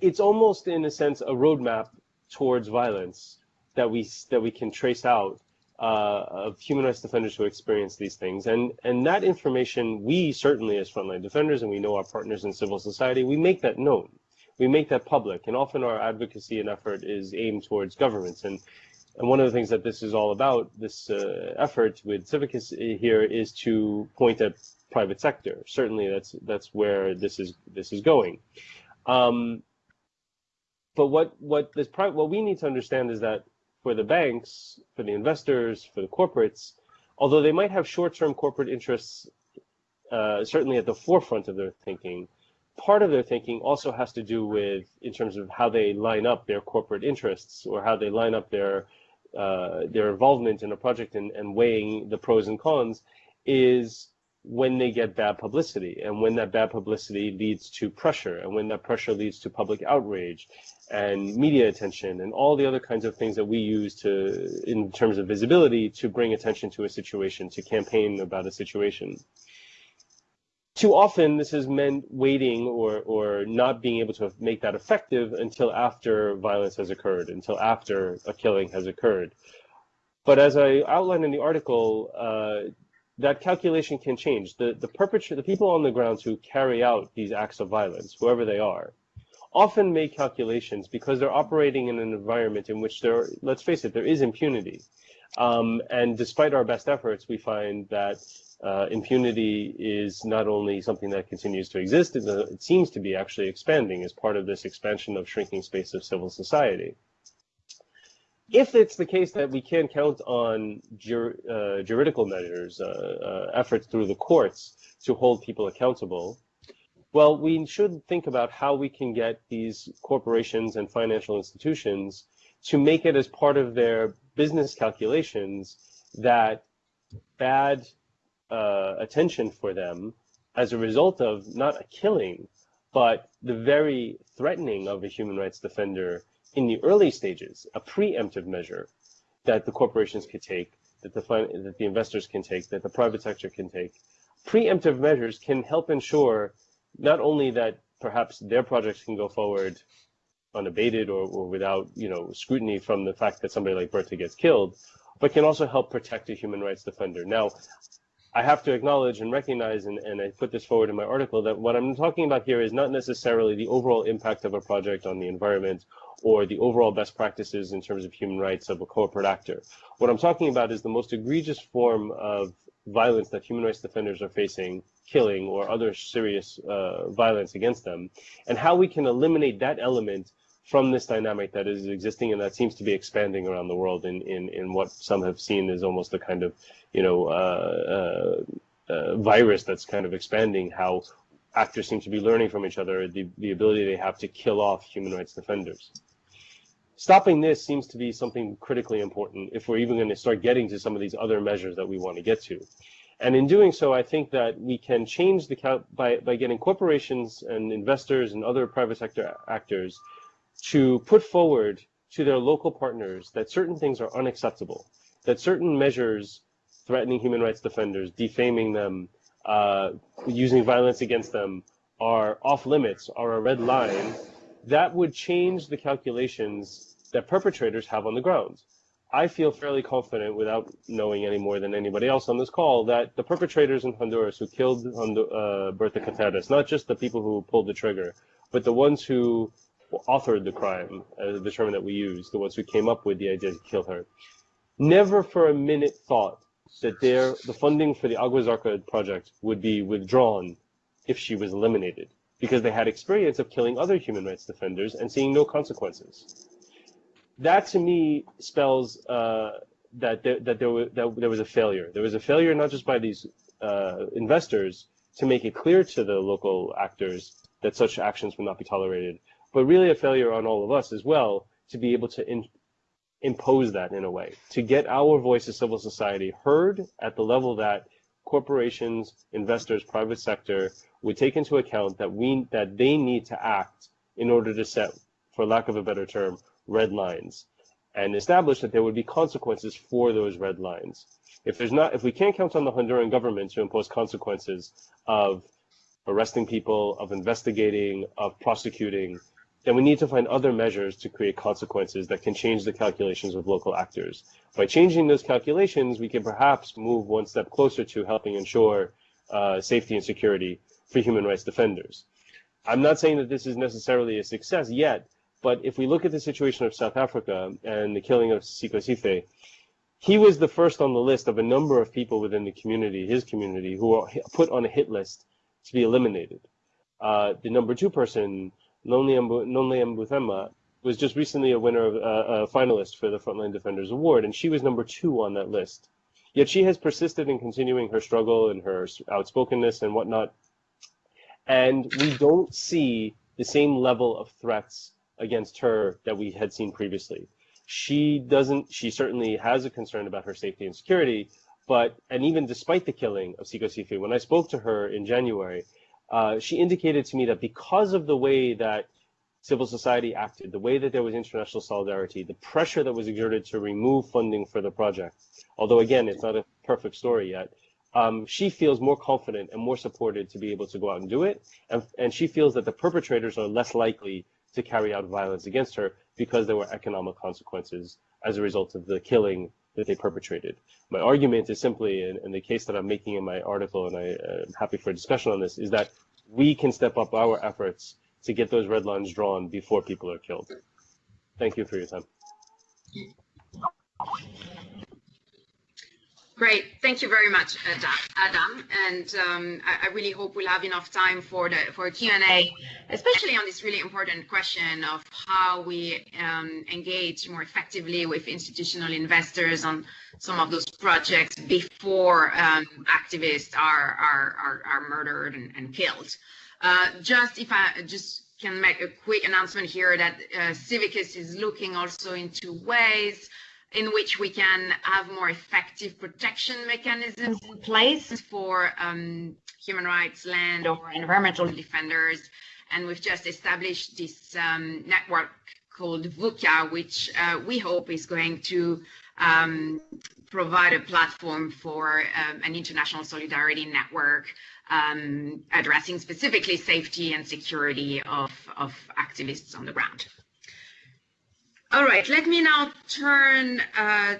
it's almost, in a sense, a roadmap towards violence that we that we can trace out uh, of human rights defenders who experience these things. And and that information, we certainly as frontline defenders, and we know our partners in civil society, we make that known. We make that public, and often our advocacy and effort is aimed towards governments. And and one of the things that this is all about, this uh, effort with Civicus here, is to point at private sector. Certainly, that's that's where this is this is going. Um, but what what this what we need to understand is that for the banks, for the investors, for the corporates, although they might have short-term corporate interests, uh, certainly at the forefront of their thinking, part of their thinking also has to do with in terms of how they line up their corporate interests or how they line up their uh, their involvement in a project and, and weighing the pros and cons is when they get bad publicity and when that bad publicity leads to pressure and when that pressure leads to public outrage and media attention and all the other kinds of things that we use to in terms of visibility to bring attention to a situation to campaign about a situation too often, this has meant waiting or, or not being able to make that effective until after violence has occurred, until after a killing has occurred. But as I outlined in the article, uh, that calculation can change. The, the perpetrator, the people on the ground who carry out these acts of violence, whoever they are, often make calculations because they're operating in an environment in which there, let's face it, there is impunity. Um, and despite our best efforts, we find that uh, impunity is not only something that continues to exist, it, it seems to be actually expanding as part of this expansion of shrinking space of civil society. If it's the case that we can count on jur, uh, juridical measures, uh, uh, efforts through the courts to hold people accountable, well, we should think about how we can get these corporations and financial institutions to make it as part of their business calculations that bad uh, attention for them as a result of not a killing, but the very threatening of a human rights defender in the early stages, a preemptive measure that the corporations could take, that the that the investors can take, that the private sector can take. Preemptive measures can help ensure not only that perhaps their projects can go forward unabated or, or without you know scrutiny from the fact that somebody like Berta gets killed, but can also help protect a human rights defender. Now, I have to acknowledge and recognize, and, and I put this forward in my article, that what I'm talking about here is not necessarily the overall impact of a project on the environment or the overall best practices in terms of human rights of a corporate actor. What I'm talking about is the most egregious form of violence that human rights defenders are facing, killing or other serious uh, violence against them, and how we can eliminate that element from this dynamic that is existing and that seems to be expanding around the world in, in, in what some have seen as almost a kind of, you know, uh, uh, uh virus that's kind of expanding how actors seem to be learning from each other, the, the ability they have to kill off human rights defenders stopping this seems to be something critically important if we're even going to start getting to some of these other measures that we want to get to. And in doing so, I think that we can change the by, by getting corporations and investors and other private sector actors to put forward to their local partners that certain things are unacceptable, that certain measures threatening human rights defenders, defaming them, uh, using violence against them are off limits, are a red line, that would change the calculations that perpetrators have on the ground. I feel fairly confident, without knowing any more than anybody else on this call, that the perpetrators in Honduras who killed uh, Berta Cáceres, not just the people who pulled the trigger, but the ones who authored the crime, uh, the term that we use, the ones who came up with the idea to kill her, never for a minute thought that the funding for the Agua Zarca project would be withdrawn if she was eliminated, because they had experience of killing other human rights defenders and seeing no consequences that to me spells uh, that there, that there was that there was a failure. There was a failure not just by these uh, investors to make it clear to the local actors that such actions would not be tolerated, but really a failure on all of us as well to be able to in, impose that in a way, to get our voice as civil society heard at the level that corporations, investors, private sector would take into account that we that they need to act in order to set, for lack of a better term, red lines and establish that there would be consequences for those red lines. If there's not, if we can't count on the Honduran government to impose consequences of arresting people, of investigating, of prosecuting, then we need to find other measures to create consequences that can change the calculations of local actors. By changing those calculations, we can perhaps move one step closer to helping ensure uh, safety and security for human rights defenders. I'm not saying that this is necessarily a success yet, but if we look at the situation of South Africa and the killing of Sikhosiphi, he was the first on the list of a number of people within the community, his community, who were put on a hit list to be eliminated. Uh, the number two person, Nonhle Mbuthema, was just recently a winner of uh, a finalist for the Frontline Defenders Award, and she was number two on that list. Yet she has persisted in continuing her struggle and her outspokenness and whatnot. And we don't see the same level of threats against her that we had seen previously. She doesn't, she certainly has a concern about her safety and security, but, and even despite the killing of Sikhosiphi, when I spoke to her in January, uh, she indicated to me that because of the way that civil society acted, the way that there was international solidarity, the pressure that was exerted to remove funding for the project, although again, it's not a perfect story yet, um, she feels more confident and more supported to be able to go out and do it. And, and she feels that the perpetrators are less likely to carry out violence against her because there were economic consequences as a result of the killing that they perpetrated. My argument is simply, and, in the case that I'm making in my article, and I, am happy for a discussion on this, is that we can step up our efforts to get those red lines drawn before people are killed. Thank you for your time. Great. Thank you very much, Adam. And um, I, really hope we'll have enough time for the for Q&A, especially on this really important question of how we um, engage more effectively with institutional investors on some of those projects before um, activists are, are, are, are, murdered and, and killed. Uh, just if I just can make a quick announcement here that uh, Civicus is looking also into ways in which we can have more effective protection mechanisms in place for um, human rights, land, or environmental defenders. And we've just established this um, network called Vuka, which uh, we hope is going to um, provide a platform for um, an international solidarity network um, addressing specifically safety and security of, of activists on the ground. All right, let me now turn uh,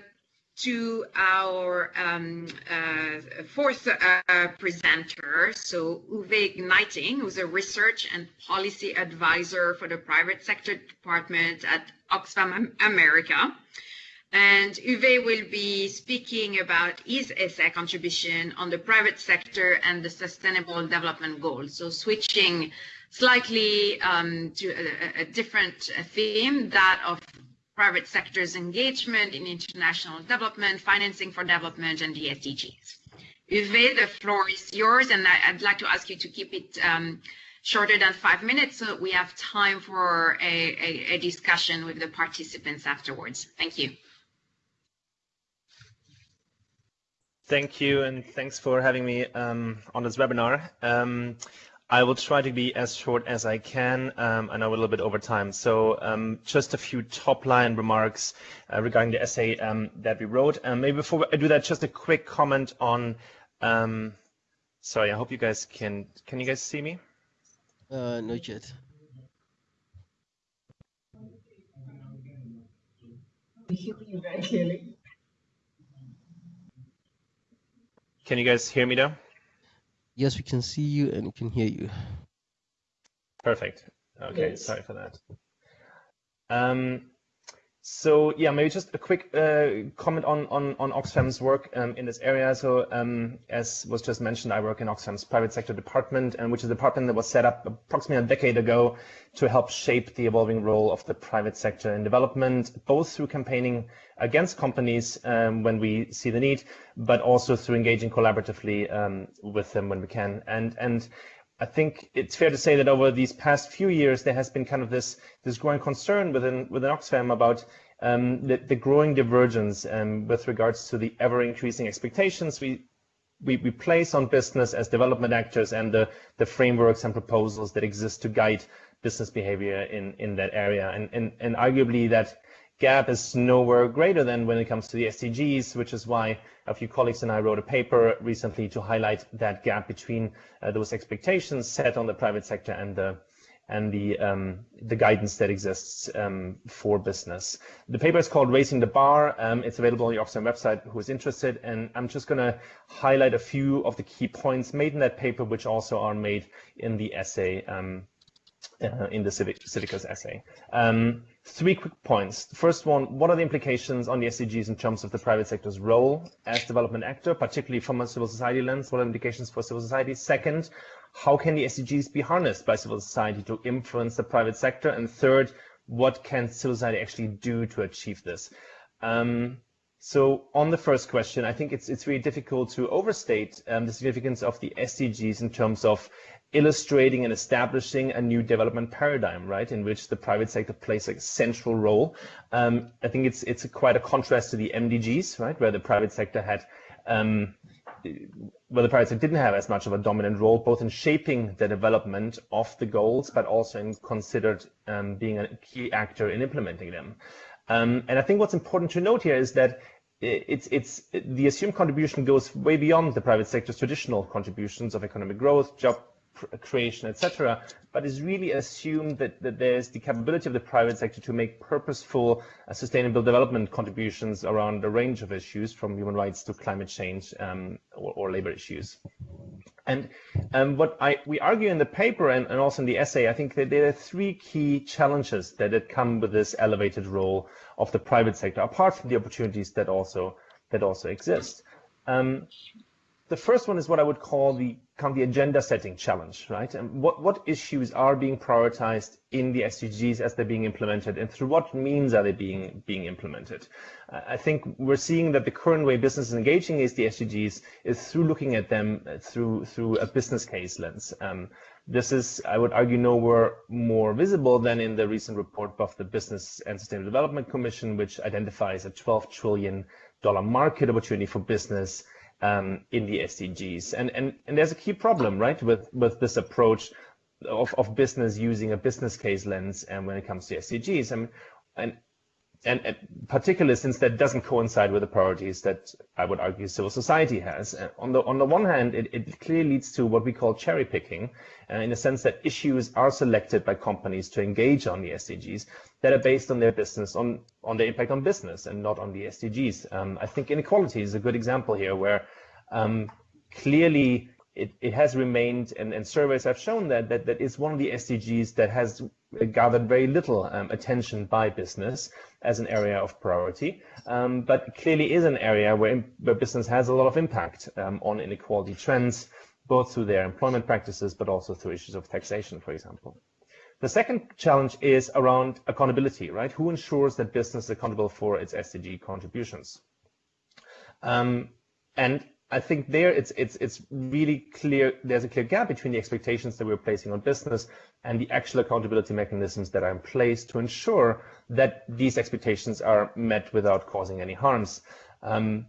to our um, uh, fourth uh, presenter, so Uwe Gneiting, who's a research and policy advisor for the private sector department at Oxfam America. And Uwe will be speaking about his essay contribution on the private sector and the sustainable development goals. So switching slightly um, to a, a, different theme, that of private sector's engagement in international development, financing for development, and the SDGs. Uwe, the floor is yours, and I, would like to ask you to keep it um, shorter than five minutes so we have time for a, a, a discussion with the participants afterwards. Thank you. Thank you, and thanks for having me um, on this webinar. Um, I will try to be as short as I can. Um, I know a little bit over time. So um, just a few top line remarks uh, regarding the essay um, that we wrote. Um, maybe before I do that, just a quick comment on, um, sorry, I hope you guys can, can you guys see me? Uh, not yet. We hear you very clearly. Can you guys hear me now? Yes, we can see you and we can hear you. Perfect. Okay, yes. sorry for that. Um, so yeah, maybe just a quick uh, comment on, on, on Oxfam's work um, in this area. So um, as was just mentioned, I work in Oxfam's private sector department, and which is a department that was set up approximately a decade ago to help shape the evolving role of the private sector in development, both through campaigning against companies um, when we see the need, but also through engaging collaboratively um, with them when we can. And and I think it's fair to say that over these past few years, there has been kind of this this growing concern within within Oxfam about um, the, the, growing divergence um, with regards to the ever increasing expectations we, we, we place on business as development actors and the, the frameworks and proposals that exist to guide business behavior in, in that area. And, and, and arguably that gap is nowhere greater than when it comes to the SDGs, which is why a few colleagues and I wrote a paper recently to highlight that gap between uh, those expectations set on the private sector and the and the um, the guidance that exists um, for business. The paper is called Raising the Bar. Um, it's available on the Oxfam website who is interested. And I'm just going to highlight a few of the key points made in that paper, which also are made in the essay, um, uh, in the Civic, Civicus essay. Three quick points. First one, what are the implications on the SDGs in terms of the private sector's role as development actor, particularly from a civil society lens? What are the implications for civil society? Second, how can the SDGs be harnessed by civil society to influence the private sector? And third, what can civil society actually do to achieve this? Um, so on the first question, I think it's it's really difficult to overstate um, the significance of the SDGs in terms of illustrating and establishing a new development paradigm, right, in which the private sector plays a central role. Um, I think it's it's a quite a contrast to the MDGs, right, where the private sector had, um, where the private sector didn't have as much of a dominant role, both in shaping the development of the goals, but also in considered um, being a key actor in implementing them. Um, and I think what's important to note here is that it's it's the assumed contribution goes way beyond the private sector's traditional contributions of economic growth, job creation, etc., but it's really assumed that, that there's the capability of the private sector to make purposeful uh, sustainable development contributions around a range of issues from human rights to climate change um, or, or, labor issues. And um, what I, we argue in the paper and, and, also in the essay, I think that there are three key challenges that, that come with this elevated role of the private sector, apart from the opportunities that also that also exist. Um, the first one is what I would call the of the agenda setting challenge, right? And what, what issues are being prioritized in the SDGs as they're being implemented and through what means are they being, being implemented? Uh, I think we're seeing that the current way business is engaging is the SDGs is through looking at them through, through a business case lens. Um, this is, I would argue, nowhere more visible than in the recent report of the Business and Sustainable Development Commission, which identifies a $12 trillion market opportunity for business um, in the SDGs. And, and, and there's a key problem, right, with, with this approach of, of business using a business case lens and when it comes to SDGs. And, and, and particularly since that doesn't coincide with the priorities that I would argue civil society has. on the on the one hand, it, it clearly leads to what we call cherry picking, uh, in the sense that issues are selected by companies to engage on the SDGs that are based on their business, on on their impact on business, and not on the SDGs. Um, I think inequality is a good example here, where um, clearly it, it has remained, and, and surveys have shown that, that that is one of the SDGs that has gathered very little um, attention by business as an area of priority, um, but clearly is an area where, where business has a lot of impact um, on inequality trends, both through their employment practices, but also through issues of taxation, for example. The second challenge is around accountability, right? Who ensures that business is accountable for its SDG contributions? Um, and I think there it's it's it's really clear there's a clear gap between the expectations that we're placing on business and the actual accountability mechanisms that are in place to ensure that these expectations are met without causing any harms. Um,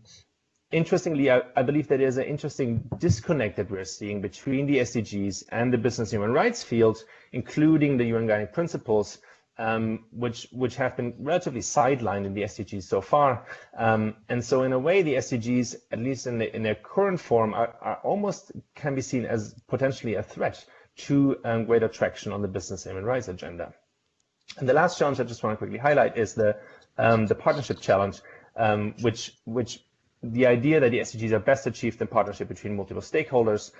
interestingly, I, I, believe that there's an interesting disconnect that we're seeing between the SDGs and the business human rights field, including the UN guiding principles, um, which which have been relatively sidelined in the SDGs so far. Um, and so in a way, the SDGs, at least in, the, in their current form, are, are, almost can be seen as potentially a threat to um, greater traction on the business human rights agenda. And the last challenge I just want to quickly highlight is the um, the partnership challenge, um, which which the idea that the SDGs are best achieved in partnership between multiple stakeholders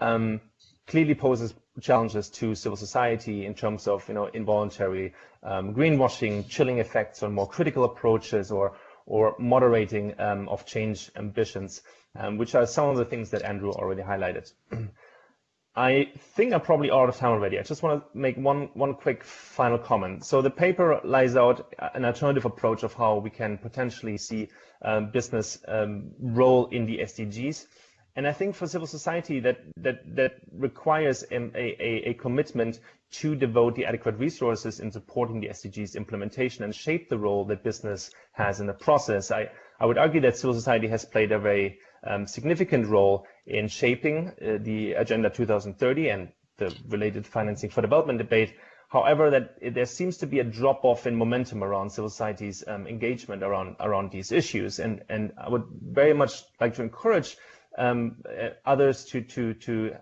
um, clearly poses challenges to civil society in terms of you know involuntary um, greenwashing, chilling effects on more critical approaches, or or moderating um, of change ambitions, um, which are some of the things that Andrew already highlighted. I think I'm probably out of time already. I just want to make one one quick final comment. So the paper lays out an alternative approach of how we can potentially see um, business um, role in the SDGs. And I think for civil society that that that requires a, a, a commitment to devote the adequate resources in supporting the SDGs implementation and shape the role that business has in the process. I, I would argue that civil society has played a very um, significant role in shaping uh, the Agenda 2030 and the related financing for development debate. However, that it, there seems to be a drop off in momentum around civil society's um, engagement around around these issues, and and I would very much like to encourage um, uh, others to to to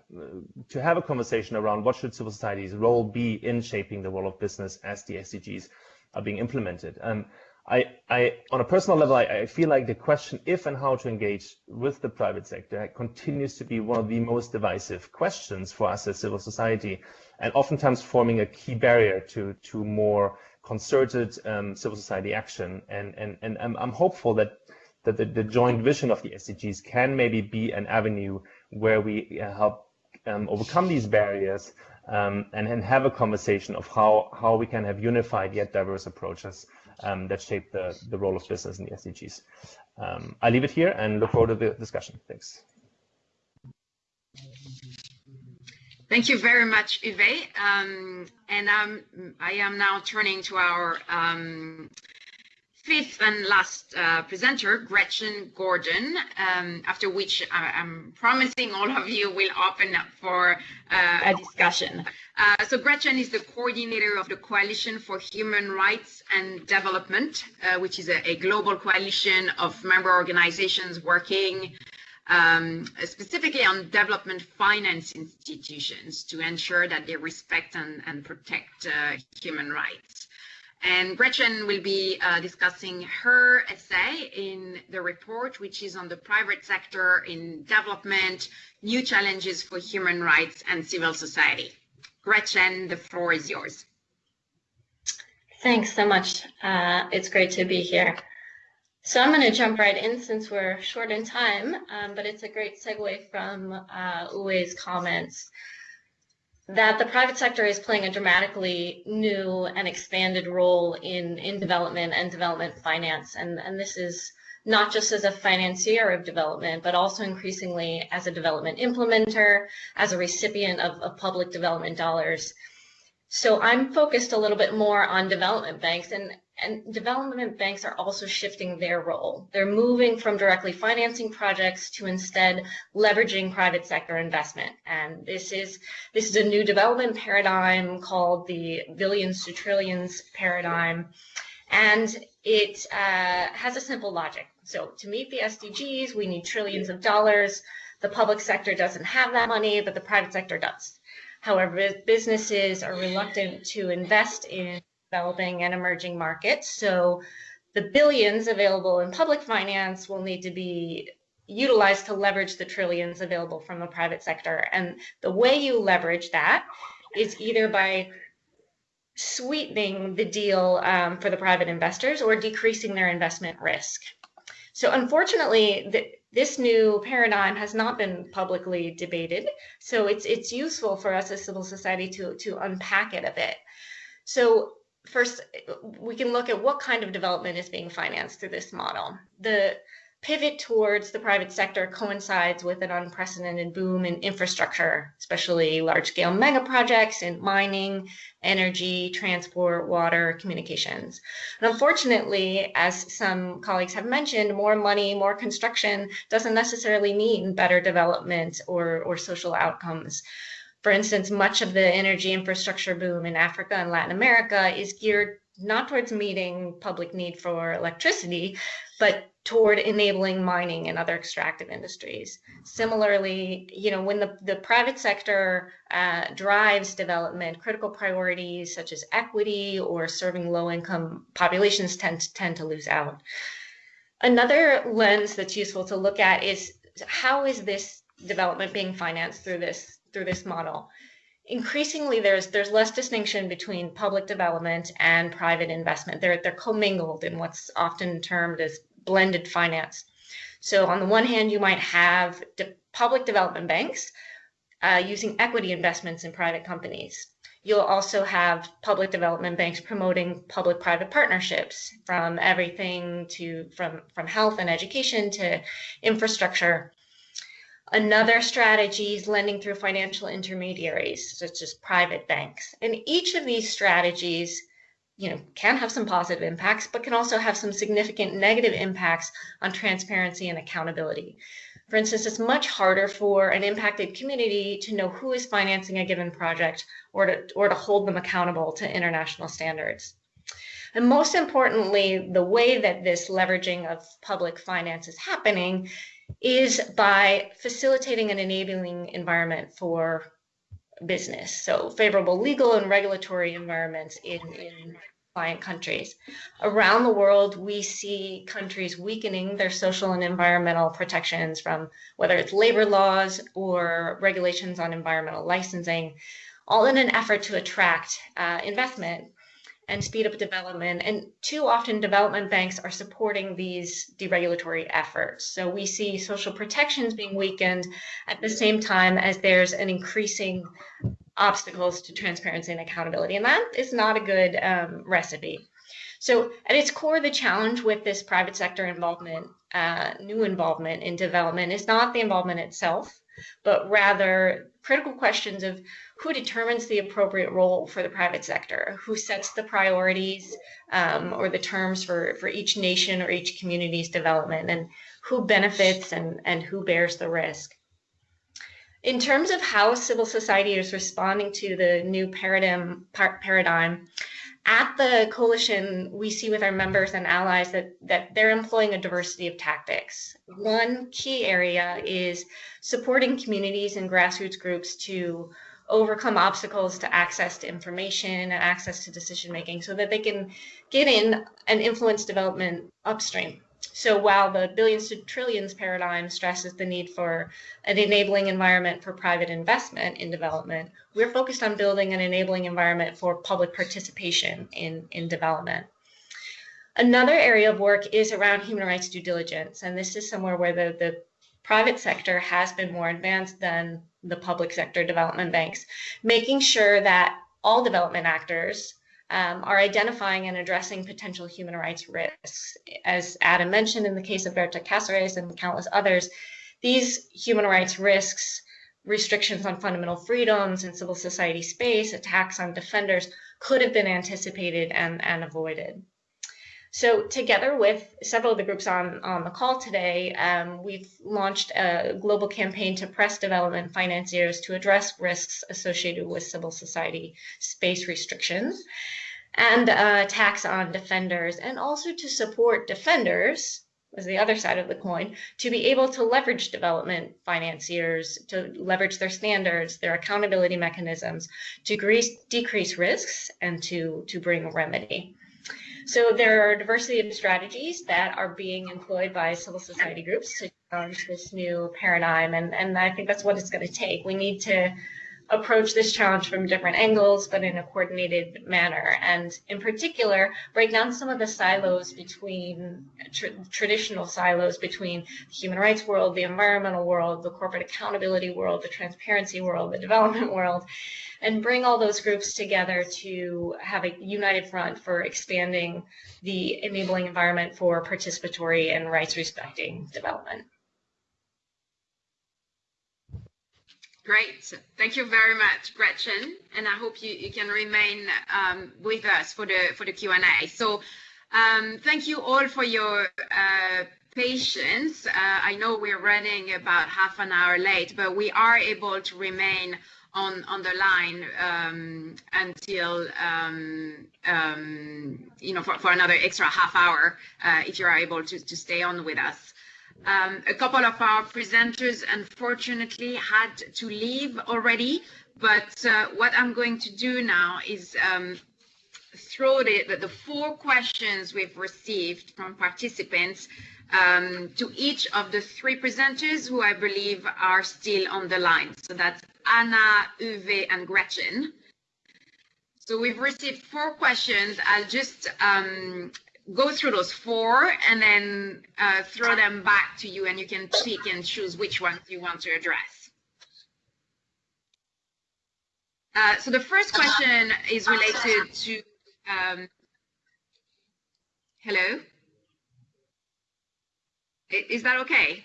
to have a conversation around what should civil society's role be in shaping the role of business as the SDGs are being implemented. Um, I, I, on a personal level, I, I, feel like the question if and how to engage with the private sector continues to be one of the most divisive questions for us as civil society, and oftentimes forming a key barrier to to more concerted um, civil society action. And and and I'm, I'm hopeful that that the, the, joint vision of the SDGs can maybe be an avenue where we uh, help um, overcome these barriers um, and, and have a conversation of how how we can have unified yet diverse approaches um, that shape the, the role of business in the SDGs. Um, I leave it here and look forward to the discussion. Thanks. Thank you very much, Uwe. Um, and I am I am now turning to our um, fifth and last uh, presenter, Gretchen Gordon, um, after which I, am promising all of you will open up for uh, a discussion. Uh, so Gretchen is the coordinator of the Coalition for Human Rights and Development, uh, which is a, a, global coalition of member organizations working um, specifically on development finance institutions to ensure that they respect and, and protect uh, human rights. And Gretchen will be uh, discussing her essay in the report, which is on the private sector in development, new challenges for human rights and civil society. Gretchen, the floor is yours. Thanks so much. Uh, it's great to be here. So I'm going to jump right in since we're short in time, um, but it's a great segue from uh, Uwe's comments that the private sector is playing a dramatically new and expanded role in, in development and development finance. And, and this is not just as a financier of development, but also increasingly as a development implementer, as a recipient of, of public development dollars. So I'm focused a little bit more on development banks and and development banks are also shifting their role. They're moving from directly financing projects to instead leveraging private sector investment. And this is this is a new development paradigm called the billions to trillions paradigm. And it uh, has a simple logic. So to meet the SDGs, we need trillions of dollars. The public sector doesn't have that money, but the private sector does. However, businesses are reluctant to invest in developing and emerging markets. So the billions available in public finance will need to be utilized to leverage the trillions available from the private sector. And the way you leverage that is either by sweetening the deal um, for the private investors or decreasing their investment risk. So unfortunately, the, this new paradigm has not been publicly debated. So it's it's useful for us as civil society to to unpack it a bit. So first, we can look at what kind of development is being financed through this model. The pivot towards the private sector coincides with an unprecedented boom in infrastructure, especially large scale mega projects in mining, energy, transport, water, communications. And unfortunately, as some colleagues have mentioned, more money, more construction doesn't necessarily mean better development or, or social outcomes. For instance, much of the energy infrastructure boom in Africa and Latin America is geared not towards meeting public need for electricity, but toward enabling mining and other extractive industries. Similarly, you know, when the, the private sector uh, drives development, critical priorities such as equity or serving low income populations tend, to, tend to lose out. Another lens that's useful to look at is how is this development being financed through this through this model. Increasingly, there's there's less distinction between public development and private investment. They're they're commingled in what's often termed as blended finance. So on the one hand, you might have de public development banks uh, using equity investments in private companies. You'll also have public development banks promoting public-private partnerships from everything to from from health and education to infrastructure Another strategy is lending through financial intermediaries, such as private banks. And each of these strategies, you know, can have some positive impacts, but can also have some significant negative impacts on transparency and accountability. For instance, it's much harder for an impacted community to know who is financing a given project or to, or to hold them accountable to international standards. And most importantly, the way that this leveraging of public finance is happening is by facilitating an enabling environment for business. So favorable legal and regulatory environments in, in client countries. Around the world, we see countries weakening their social and environmental protections from whether it's labor laws or regulations on environmental licensing, all in an effort to attract uh, investment and speed up development. And too often, development banks are supporting these deregulatory efforts. So we see social protections being weakened at the same time as there's an increasing obstacles to transparency and accountability. And that is not a good um, recipe. So at its core, the challenge with this private sector involvement, uh, new involvement in development is not the involvement itself, but rather critical questions of who determines the appropriate role for the private sector, who sets the priorities um, or the terms for, for each nation or each community's development, and who benefits and, and who bears the risk. In terms of how civil society is responding to the new paradigm, par paradigm at the coalition, we see with our members and allies that, that they're employing a diversity of tactics. One key area is supporting communities and grassroots groups to overcome obstacles to access to information and access to decision making so that they can get in and influence development upstream. So while the billions to trillions paradigm stresses the need for an enabling environment for private investment in development, we're focused on building an enabling environment for public participation in, in development. Another area of work is around human rights due diligence, and this is somewhere where the, the private sector has been more advanced than the public sector development banks, making sure that all development actors um, are identifying and addressing potential human rights risks. As Adam mentioned in the case of Berta Cáceres and countless others, these human rights risks, restrictions on fundamental freedoms and civil society space, attacks on defenders could have been anticipated and, and avoided. So together with several of the groups on, on the call today, um, we've launched a global campaign to press development financiers to address risks associated with civil society space restrictions and uh, on defenders, and also to support defenders, as the other side of the coin, to be able to leverage development financiers, to leverage their standards, their accountability mechanisms, to decrease, decrease risks, and to, to bring remedy. So there are a diversity of strategies that are being employed by civil society groups to challenge this new paradigm, and, and I think that's what it's going to take. We need to approach this challenge from different angles, but in a coordinated manner. And in particular, break down some of the silos between tra traditional silos between the human rights world, the environmental world, the corporate accountability world, the transparency world, the development world, and bring all those groups together to have a united front for expanding the enabling environment for participatory and rights respecting development. Great. Thank you very much, Gretchen. And I hope you, you can remain um, with us for the for the Q&A. So um, thank you all for your uh, patience. Uh, I know we're running about half an hour late, but we are able to remain on on the line um, until um, um, you know for, for another extra half hour uh, if you are able to, to stay on with us. Um, a couple of our presenters unfortunately had to leave already, but uh, what I'm going to do now is um, throw the, the, the, four questions we've received from participants um, to each of the three presenters who I believe are still on the line. So that's Ana, Uwe, and Gretchen. So we've received four questions. I'll just um, go through those four and then uh, throw them back to you and you can pick and choose which ones you want to address. Uh, so the first question is related to, um, hello? Is that okay?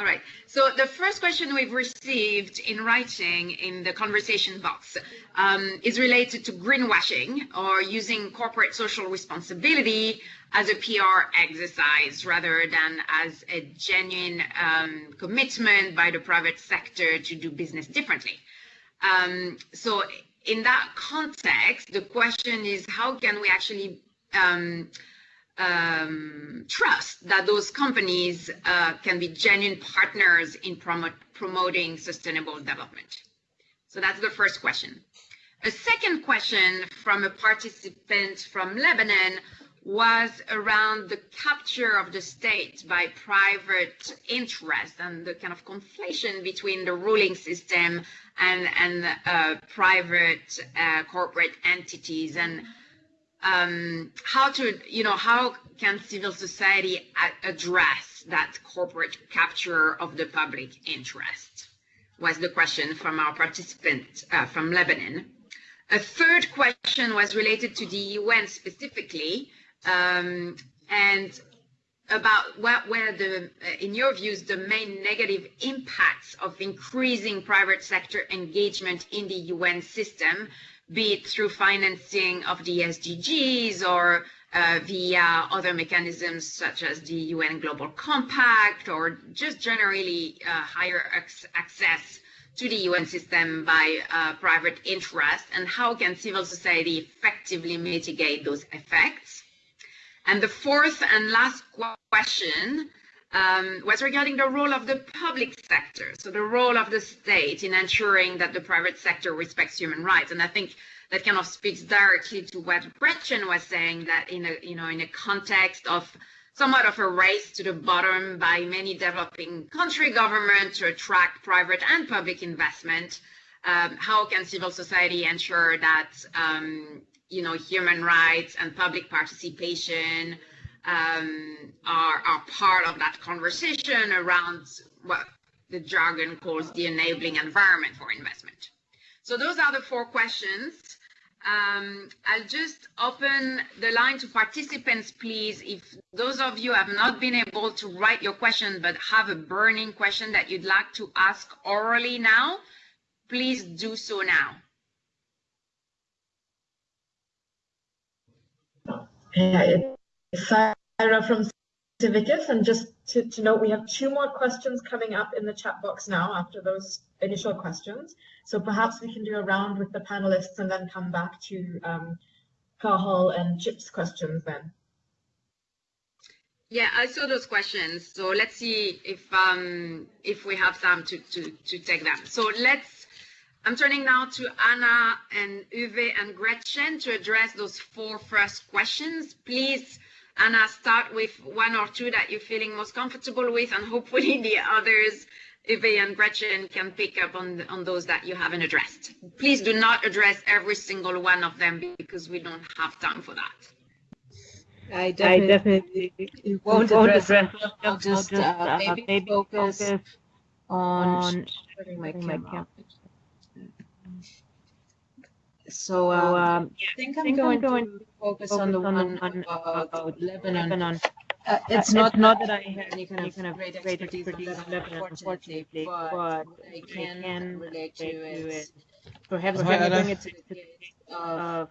All right. So the first question we've received in writing in the conversation box um, is related to greenwashing or using corporate social responsibility as a PR exercise rather than as a genuine um, commitment by the private sector to do business differently. Um, so in that context, the question is how can we actually um, trust that those companies uh, can be genuine partners in promote, promoting sustainable development? So that's the first question. A second question from a participant from Lebanon was around the capture of the state by private interest and the kind of conflation between the ruling system and, and uh, private uh, corporate entities. And um, how to, you know, how can civil society address that corporate capture of the public interest? Was the question from our participant uh, from Lebanon. A third question was related to the UN specifically, um, and about what were the, uh, in your views, the main negative impacts of increasing private sector engagement in the UN system, be it through financing of the SDGs or uh, via other mechanisms such as the UN Global Compact or just generally uh, higher ac access to the UN system by uh, private interest and how can civil society effectively mitigate those effects? And the fourth and last question um, was regarding the role of the public sector, so the role of the state in ensuring that the private sector respects human rights. And I think that kind of speaks directly to what Gretchen was saying, that in a, you know, in a context of somewhat of a race to the bottom by many developing country governments to attract private and public investment, um, how can civil society ensure that um, you know, human rights and public participation um, are, are part of that conversation around what the jargon calls the enabling environment for investment. So those are the four questions. Um, I'll just open the line to participants, please. If those of you have not been able to write your question, but have a burning question that you'd like to ask orally now, please do so now. Yeah, Sarah from Civicus, and just to, to note, we have two more questions coming up in the chat box now after those initial questions. So perhaps we can do a round with the panelists and then come back to um, Cathal and Chip's questions then. Yeah, I saw those questions. So let's see if um, if we have time to, to, to take them. So let's, I'm turning now to Ana and Uwe and Gretchen to address those four first questions. Please, Ana, start with one or two that you're feeling most comfortable with, and hopefully the others, Uwe and Gretchen, can pick up on, on those that you haven't addressed. Please do not address every single one of them because we don't have time for that. I definitely, I definitely won't, won't address, address them. I'll just, uh, uh, maybe, maybe focus, focus on, on my sharing my camera. camera. So, um, um, I think I I'm think going, going to focus, on the on one one about, about Lebanon. Lebanon. Uh, it's Uh, not, not that I have any kind of kind of great great expertise on expertise on Lebanon, unfortunately, but but I can can relate to it. to is is perhaps it, Ana. bring it to the case of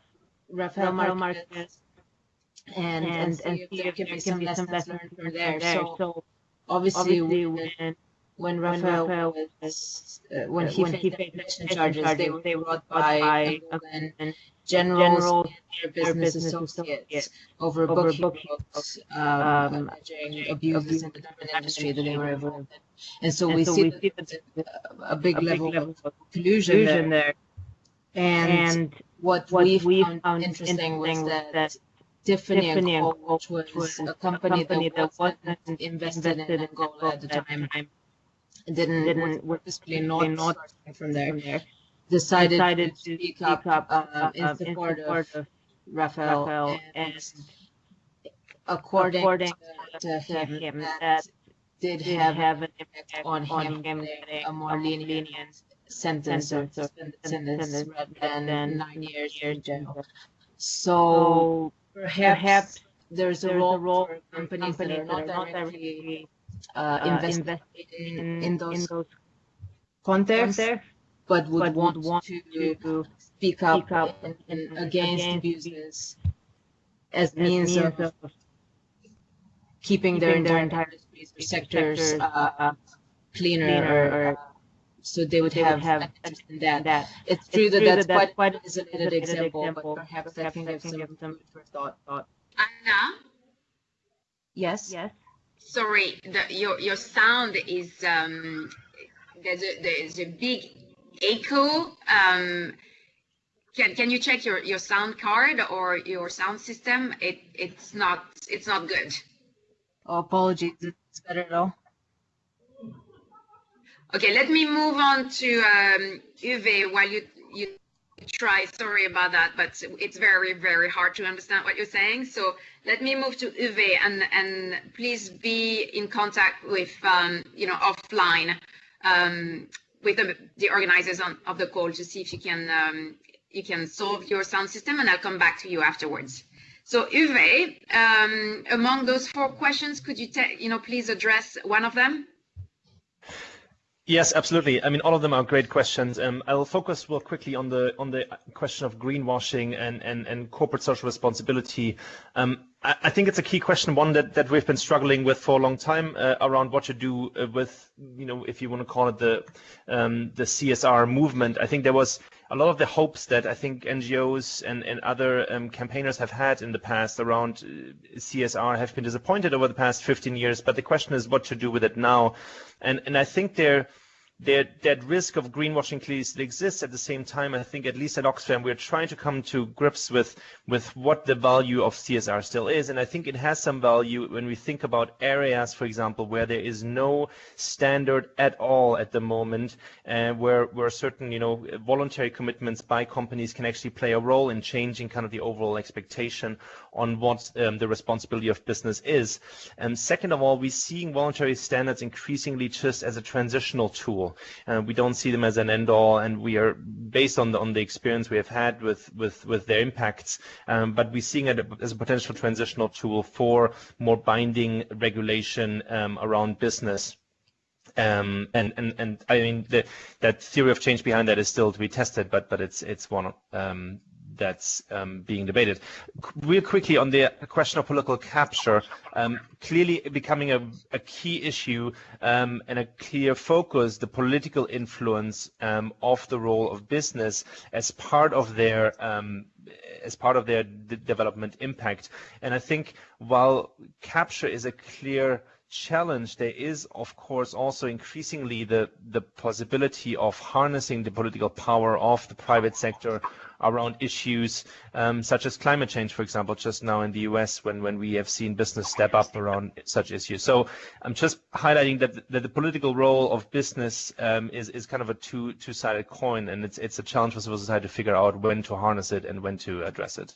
Rafael Marques Marques and, and, and, and see if can there can some be some lessons learned from there. So obviously, obviously, when, when Rafael Rafael was, uh, when uh, he when faced he faced inflation inflation charges, charges, they were they brought by Angolan Angolan generals generals and their business business associates associates over over book he book he wrote, wrote, um, um, abuses in the diamond industry that they were involved in. And so And we so see we that see that a, a big a level level of collusion there. there. And, And what, what we we found, found interesting was was that, that Tiffany, Tiffany and and Co., which was, was a company, company that that wasn't invested, invested in Angola at the time, didn't, didn't was purposely purposely not not from there, from there. decided, Decided to speak up, up um, in support in of support of Rafael, Rafael and, and according, according to, him, him that, that did have have an impact on on him him getting a more lenient sentence or sentence or sentence sentence rather than than nine years in years in jail. So perhaps, perhaps there's a role, role for for companies, that are not directly directly uh, uh, invested invested in, in, in those those contexts, contexts, but would but want, want to to speak up, speak up in, in, in- against, against abuses as as means, means of, of keeping their their entire entire industries or sectors sectors, uh, uh, cleaner, cleaner or, or uh, so they would they have, would have in that. that. It's It's true that true that's that quite quite an an isolated isolated example, but example, perhaps that can give some some thought. thought. Ana, Yes. Yes. Sorry, the, your your sound is um, there's a there's a big echo. Um, can can you check your your sound card or your sound system? It it's not it's not good. Oh, apologies. It's better at all. Okay, let me move on to um, Uwe while you you try. Sorry about that, but it's very very hard to understand what you're saying. So let me move to Uwe and and please be in contact with um, you know offline um, with the, the organizers on, of the call to see if you can um, you can solve your sound system, and I'll come back to you afterwards. So Uwe, um, among those four questions, could you, you know, please address one of them? Yes, absolutely. I mean, all of them are great questions. Um, I'll focus real quickly on the on the question of greenwashing and and, and corporate social responsibility. Um, I, think it's a key question, one that, that we've been struggling with for a long time uh, around what to do uh, with, you know, if you want to call it the um, the CSR movement. I think there was a lot of the hopes that I think NGOs and, and other um, campaigners have had in the past around uh, CSR have been disappointed over the past 15 years. But the question is what to do with it now. And, and I think there that, that risk of greenwashing clearly still exists. At the same time, I think at least at Oxfam, we're trying to come to grips with, with what the value of CSR still is. And I think it has some value when we think about areas, for example, where there is no standard at all at the moment, uh, where, where certain, you know, voluntary commitments by companies can actually play a role in changing kind of the overall expectation on what um, the responsibility of business is. And second of all, we're seeing voluntary standards increasingly just as a transitional tool uh, we don't see them as an end all, and we are based on the on the experience we have had with with with their impacts. Um, but we're seeing it as a potential transitional tool for more binding regulation um, around business. Um, and, and, and I mean, the, that theory of change behind that is still to be tested, but, but it's, it's one um, that's um, being debated. Real quickly on the question of political capture, um, clearly becoming a, a key issue um, and a clear focus, the political influence um, of the role of business as part of their um, as part of their development impact. And I think while capture is a clear challenge, there is, of course, also increasingly the, the possibility of harnessing the political power of the private sector around issues um, such as climate change, for example, just now in the US when, when we have seen business step up around such issues. So I'm just highlighting that, that the political role of business um, is, is kind of a two, two-sided coin, and it's, it's a challenge for civil society to figure out when to harness it and when to address it.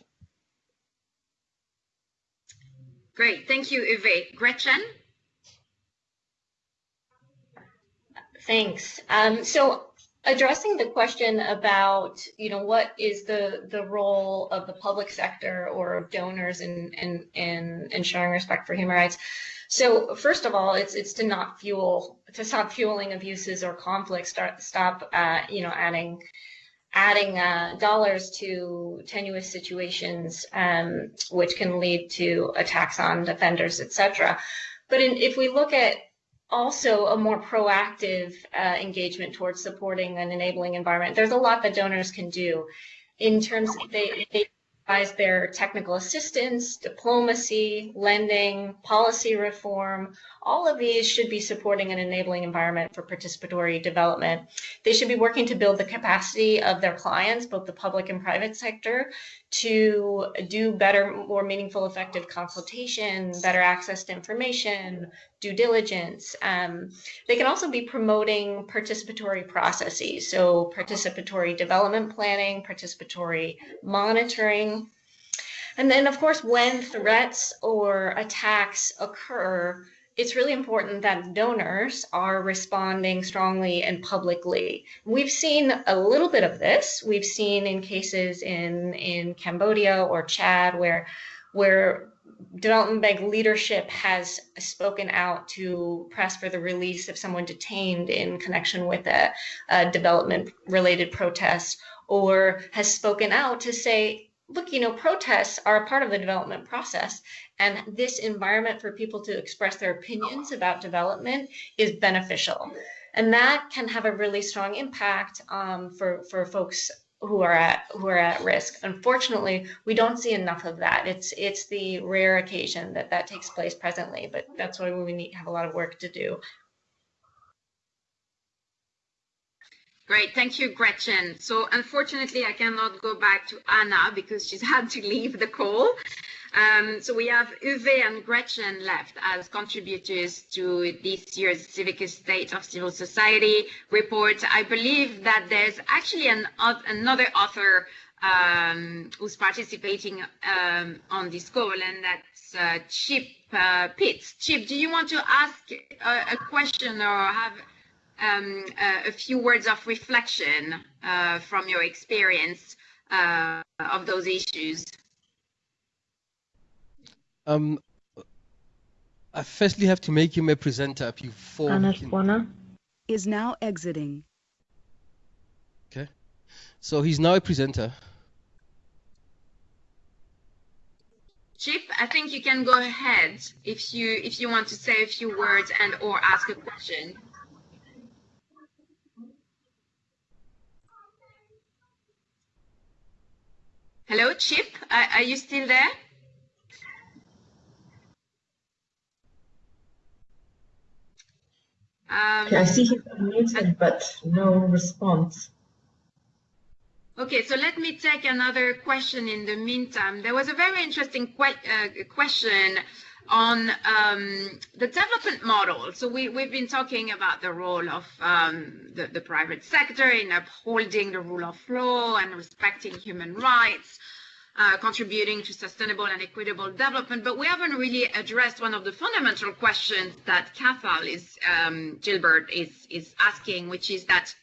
Great, thank you, Uwe. Gretchen? Thanks. Um, so addressing the question about you know what is the the role of the public sector or of donors in in in, in showing respect for human rights so first of all it's it's to not fuel to stop fueling abuses or conflicts start stop uh, you know adding adding uh, dollars to tenuous situations um, which can lead to attacks on defenders etc but in, if we look at also a more proactive uh, engagement towards supporting an enabling environment. There's a lot that donors can do in terms they, they advise their technical assistance, diplomacy, lending, policy reform. All of these should be supporting an enabling environment for participatory development. They should be working to build the capacity of their clients, both the public and private sector, to do better, more meaningful, effective consultation, better access to information, due diligence. Um, they can also be promoting participatory processes, so participatory development planning, participatory monitoring. And then, of course, when threats or attacks occur, it's really important that donors are responding strongly and publicly. We've seen a little bit of this. We've seen in cases in, in Cambodia or Chad where, where development bank leadership has spoken out to press for the release of someone detained in connection with a, a development related protest or has spoken out to say look, you know, protests are a part of the development process. And this environment for people to express their opinions about development is beneficial. And that can have a really strong impact um, for, for folks who are at who are at risk. Unfortunately, we don't see enough of that. It's it's the rare occasion that that takes place presently, but that's why we need have a lot of work to do Great, thank you, Gretchen. So unfortunately, I cannot go back to Ana because she's had to leave the call. Um, so we have Uwe and Gretchen left as contributors to this year's Civicus State of Civil Society report. I believe that there's actually an, another author um, who's participating um, on this call, and that's uh, Chip uh, Pitts. Chip, do you want to ask a, a question or have um, a, a, few words of reflection uh, from your experience uh, of those issues. Um, I firstly have to make him a presenter before Ana he Is now exiting. Okay. So he's now a presenter. Chip, I think you can go ahead if you if you want to say a few words and or ask a question. Hello, Chip. Are, are you still there? Um, Okay, I see he's unmuted, but no response. Okay, so let me take another question in the meantime. There was a very interesting que- uh, question on um, the development model. So we, we've been talking about the role of um, the, the private sector in upholding the rule of law and respecting human rights, uh, contributing to sustainable and equitable development. But we haven't really addressed one of the fundamental questions that Cathal is, um, Gilbert is, is asking, which is that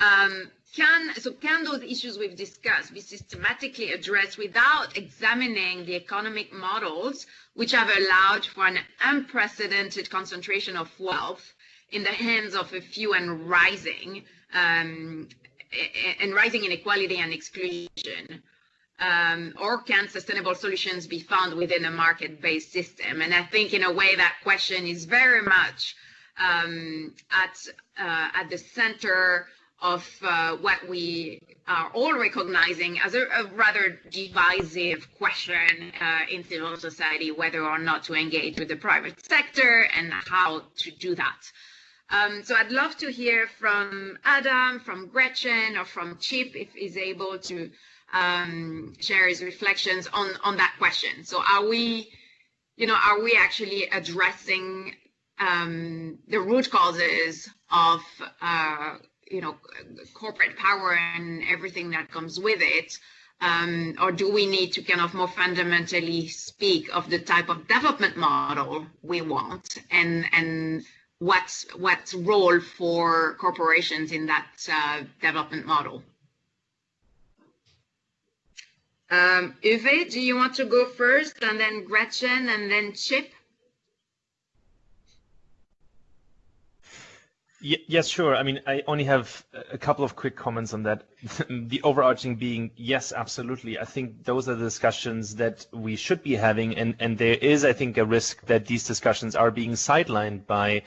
um, can so can those issues we've discussed be systematically addressed without examining the economic models which have allowed for an unprecedented concentration of wealth in the hands of a few and rising um, and rising inequality and exclusion? Um, or can sustainable solutions be found within a market-based system? And i think in a way that question is very much um, at uh, at the center of uh, what we are all recognizing as a, a rather divisive question uh, in civil society, whether or not to engage with the private sector and how to do that. Um, so I'd love to hear from Adam, from Gretchen, or from Chip if he's able to um, share his reflections on, on that question. So are we, you know, are we actually addressing um, the root causes of uh, you know corporate power and everything that comes with it um, or do we need to kind of more fundamentally speak of the type of development model we want and and what's what's role for corporations in that uh, development model um, Uwe, do you want to go first and then Gretchen and then Chip? Yes, sure. I mean, I only have a couple of quick comments on that. the overarching being, yes, absolutely. I think those are the discussions that we should be having, and, and there is, I think, a risk that these discussions are being sidelined by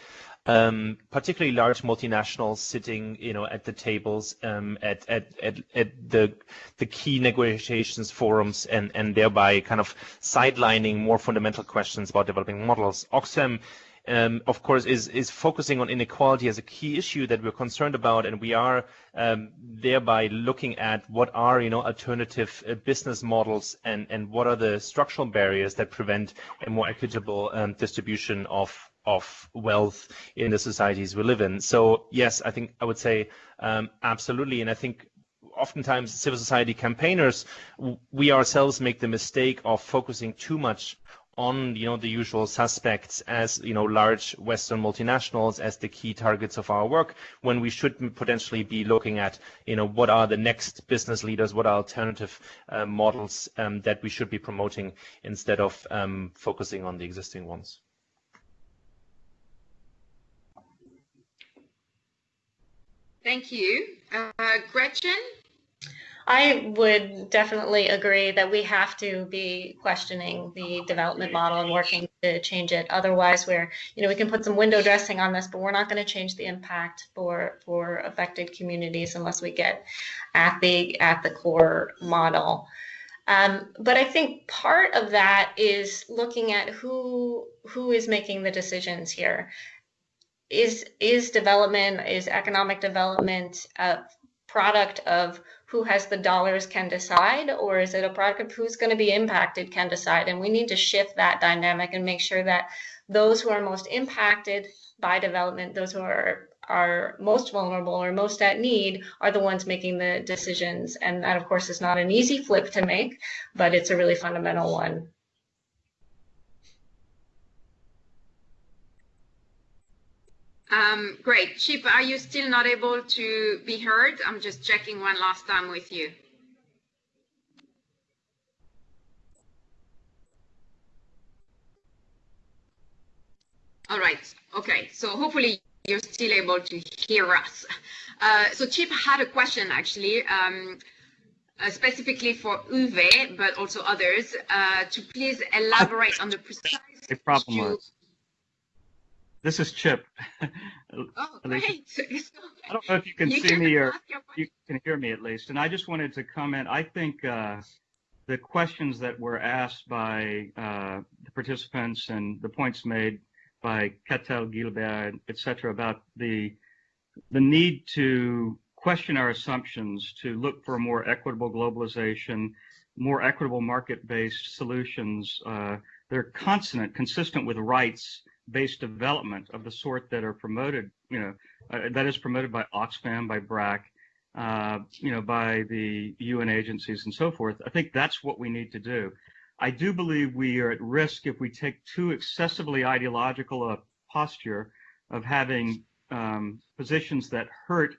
um, particularly large multinationals sitting, you know, at the tables, um, at, at, at, at the the key negotiations forums, and, and thereby kind of sidelining more fundamental questions about developing models. Oxfam um, of course, is is focusing on inequality as a key issue that we're concerned about, and we are um, thereby looking at what are you know alternative uh, business models and and what are the structural barriers that prevent a more equitable um, distribution of of wealth in the societies we live in. So yes, I think I would say um, absolutely, and I think oftentimes civil society campaigners, we ourselves make the mistake of focusing too much on you know the usual suspects as you know large western multinationals as the key targets of our work when we should potentially be looking at you know what are the next business leaders what are alternative uh, models um, that we should be promoting instead of um, focusing on the existing ones. Thank you. Uh, gretchen I would definitely agree that we have to be questioning the development model and working to change it. Otherwise, we're, you know, we can put some window dressing on this, but we're not going to change the impact for for affected communities unless we get at the at the core model. Um, but I think part of that is looking at who who is making the decisions here. Is is development is economic development a product of who has the dollars can decide, or is it a product of who's going to be impacted can decide? And we need to shift that dynamic and make sure that those who are most impacted by development, those who are are most vulnerable or most at need are the ones making the decisions. And that, of course, is not an easy flip to make, but it's a really fundamental one. Um, great. Chip, are you still not able to be heard? I'm just checking one last time with you. All right. Okay. So hopefully you're still able to hear us. Uh, so Chip had a question actually, um, uh, specifically for Uwe, but also others, uh, to please elaborate on the precise the problem was. This is Chip. Oh, great. I don't know if you can You see can me or you can hear me at least. And I just wanted to comment. I think uh, the questions that were asked by uh, the participants and the points made by Cathal, Gilbert, et cetera, about the the need to question our assumptions, to look for more equitable globalization, more equitable market-based solutions. Uh, they're consonant, consistent with rights-based development of the sort that are promoted, you know, uh, that is promoted by Oxfam, by BRAC, uh, you know, by the UN agencies and so forth. I think that's what we need to do. I do believe we are at risk if we take too excessively ideological a posture of having um, positions that hurt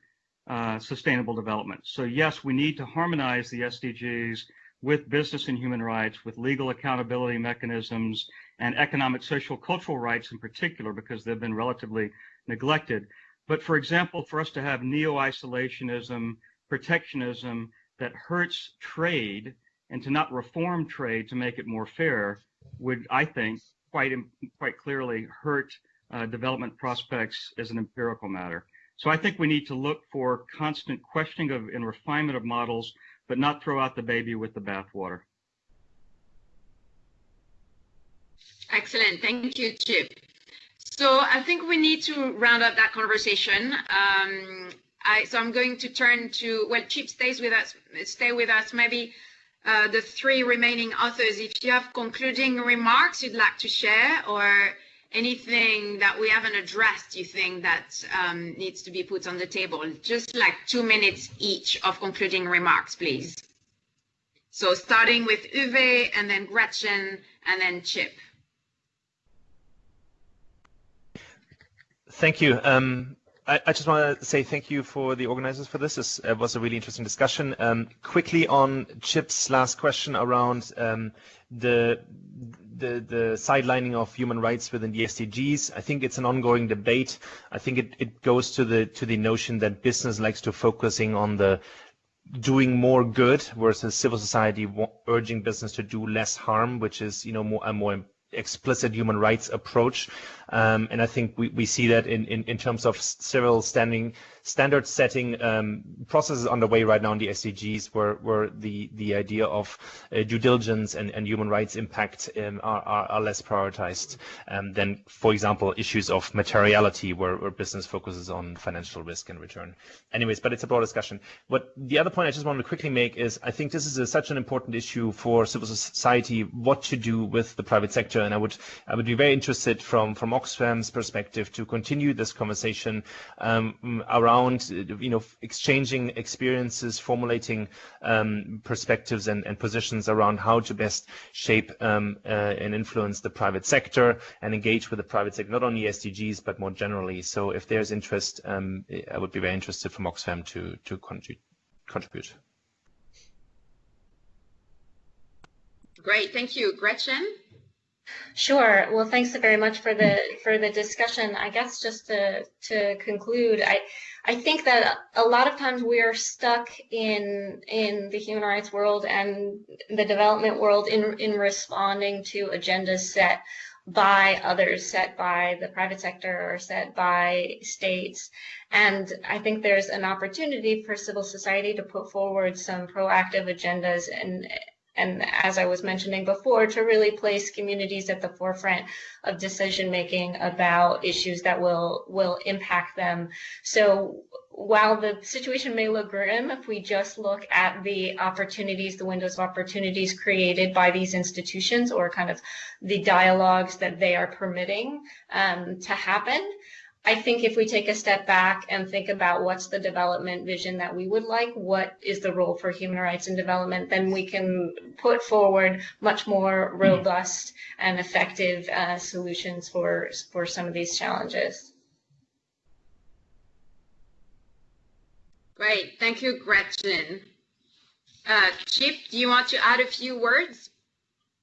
uh, sustainable development. So yes, we need to harmonize the SDGs with business and human rights, with legal accountability mechanisms, and economic, social, cultural rights in particular, because they've been relatively neglected. But for example, for us to have neo-isolationism, protectionism that hurts trade and to not reform trade to make it more fair would, I think, quite quite clearly hurt uh, development prospects as an empirical matter. So I think we need to look for constant questioning of and refinement of models, but not throw out the baby with the bathwater. Excellent. Thank you, Chip. So I think we need to round up that conversation. Um, I, so I'm going to turn to, well, Chip stays with us, stay with us, maybe uh, the three remaining authors, if you have concluding remarks you'd like to share or anything that we haven't addressed you think that um, needs to be put on the table, just like two minutes each of concluding remarks, please. So starting with Uwe and then Gretchen and then Chip. Thank you. Um, I, I, just want to say thank you for the organizers for this. This uh, was a really interesting discussion. Um, quickly on Chip's last question around um, the, the the sidelining of human rights within the SDGs. I think it's an ongoing debate. I think it, it goes to the to the notion that business likes to focusing on the doing more good versus civil society urging business to do less harm, which is you know more a more explicit human rights approach. Um, and I think we, we see that in, in, in terms of several standing standard setting um, processes underway right now in the SDGs where, where the, the idea of uh, due diligence and, and human rights impact um, are, are, are, less prioritized um, than, for example, issues of materiality where, where business focuses on financial risk and return. Anyways, but it's a broad discussion. What the other point I just wanted to quickly make is I think this is a, such an important issue for civil society, what to do with the private sector. And I would, I would be very interested from, from Oxfam's perspective to continue this conversation um, around you know exchanging experiences, formulating um, perspectives and, and, positions around how to best shape um, uh, and influence the private sector and engage with the private sector, not only SDGs but more generally. So if there's interest, um, I would be very interested from Oxfam to to contribute. contribute. Great, thank you, Gretchen. Sure. Well, thanks very much for the for the discussion. I guess just to to conclude, I I think that a lot of times we are stuck in in the human rights world and the development world in in responding to agendas set by others, set by the private sector or set by states. And I think there's an opportunity for civil society to put forward some proactive agendas and and as I was mentioning before, to really place communities at the forefront of decision making about issues that will will impact them. So while the situation may look grim, if we just look at the opportunities, the windows of opportunities created by these institutions or kind of the dialogues that they are permitting um, to happen, I think if we take a step back and think about what's the development vision that we would like, what is the role for human rights in development, then we can put forward much more robust and effective uh, solutions for for some of these challenges. Great, thank you, Gretchen. Uh, Chip, do you want to add a few words?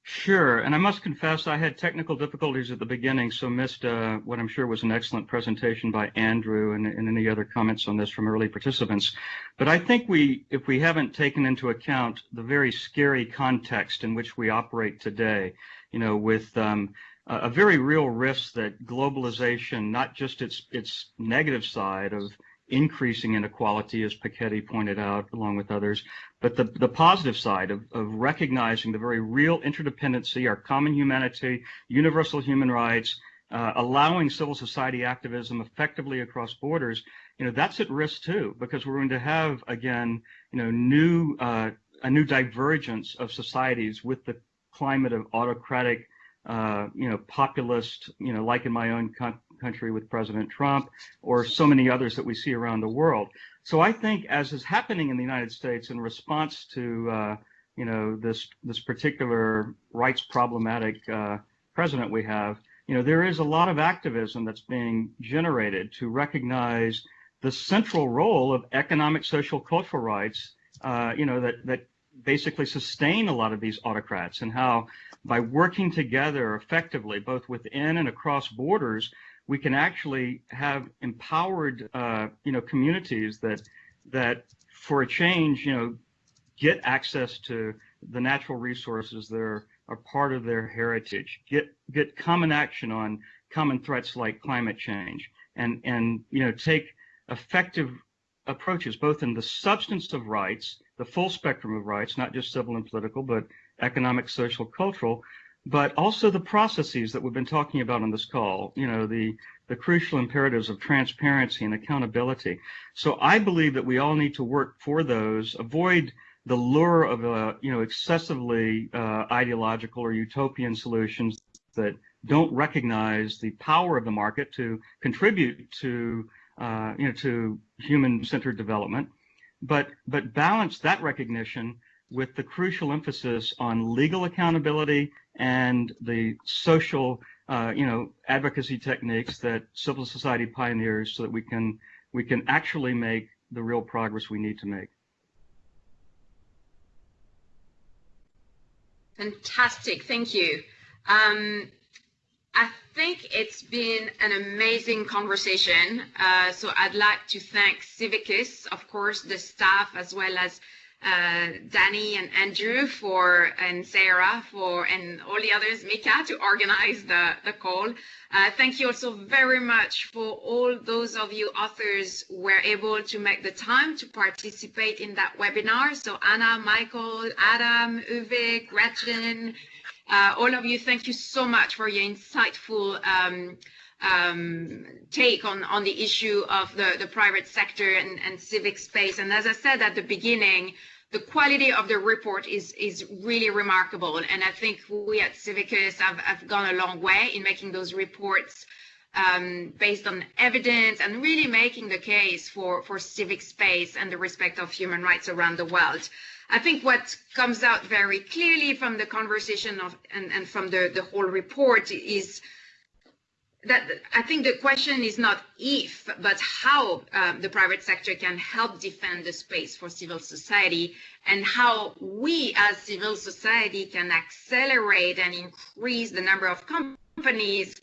Sure, and I must confess I had technical difficulties at the beginning, so missed uh, what I'm sure was an excellent presentation by Andrew and, and, any other comments on this from early participants. But I think we, if we haven't taken into account the very scary context in which we operate today, you know, with um, a very real risk that globalization, not just its its negative side of increasing inequality, as Piketty pointed out, along with others, but the, the positive side of, of recognizing the very real interdependency, our common humanity, universal human rights, uh, allowing civil society activism effectively across borders, you know, that's at risk too, because we're going to have, again, you know, new, uh, a new divergence of societies with the climate of autocratic, uh, you know, populist, you know, like in my own country with President Trump or so many others that we see around the world. So I think as is happening in the United States in response to, uh, you know, this, this particular rights problematic uh, president we have, you know, there is a lot of activism that's being generated to recognize the central role of economic, social, cultural rights, uh, you know, that, that basically sustain a lot of these autocrats and how by working together effectively, both within and across borders, we can actually have empowered, uh, you know, communities that that for a change, you know, get access to the natural resources that are, are part of their heritage, get get common action on common threats like climate change, and and you know take effective approaches both in the substance of rights, the full spectrum of rights, not just civil and political, but economic, social, cultural, but also the processes that we've been talking about on this call, you know, the, the crucial imperatives of transparency and accountability. So I believe that we all need to work for those, avoid the lure of, uh, you know, excessively uh, ideological or utopian solutions that don't recognize the power of the market to contribute to, uh, you know, to human-centered development, but, but balance that recognition with the crucial emphasis on legal accountability and the social, uh, you know, advocacy techniques that civil society pioneers so that we can we can actually make the real progress we need to make. Fantastic, thank you. Um, I think it's been an amazing conversation. Uh, so I'd like to thank Civicus, of course, the staff, as well as uh, Danny and Andrew for and Sarah for and all the others, Mika, to organize the, the call. Uh, thank you also very much for all those of you authors were able to make the time to participate in that webinar. So Ana, Michael, Adam, Uwe, Gretchen, uh, all of you, thank you so much for your insightful um, um, take on, on the issue of the, the private sector and, and civic space. And as I said at the beginning, the quality of the report is is really remarkable. And I think we at Civicus have, have gone a long way in making those reports um, based on evidence and really making the case for, for civic space and the respect of human rights around the world. I think what comes out very clearly from the conversation of and, and from the, the whole report is that I think the question is not if, but how um, the private sector can help defend the space for civil society and how we as civil society can accelerate and increase the number of companies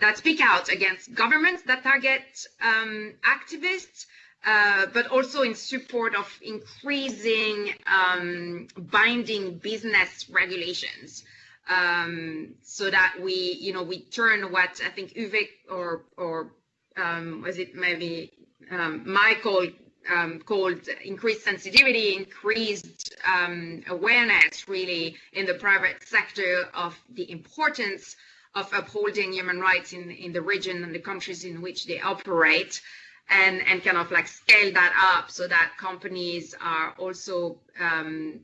that speak out against governments that target um, activists, uh, but also in support of increasing um, binding business regulations um, so that we, you know, we turn what I think Uwe or or um, was it maybe um, Michael um, called increased sensitivity, increased um, awareness really in the private sector of the importance of upholding human rights in, in the region and the countries in which they operate and, and kind of like scale that up so that companies are also um,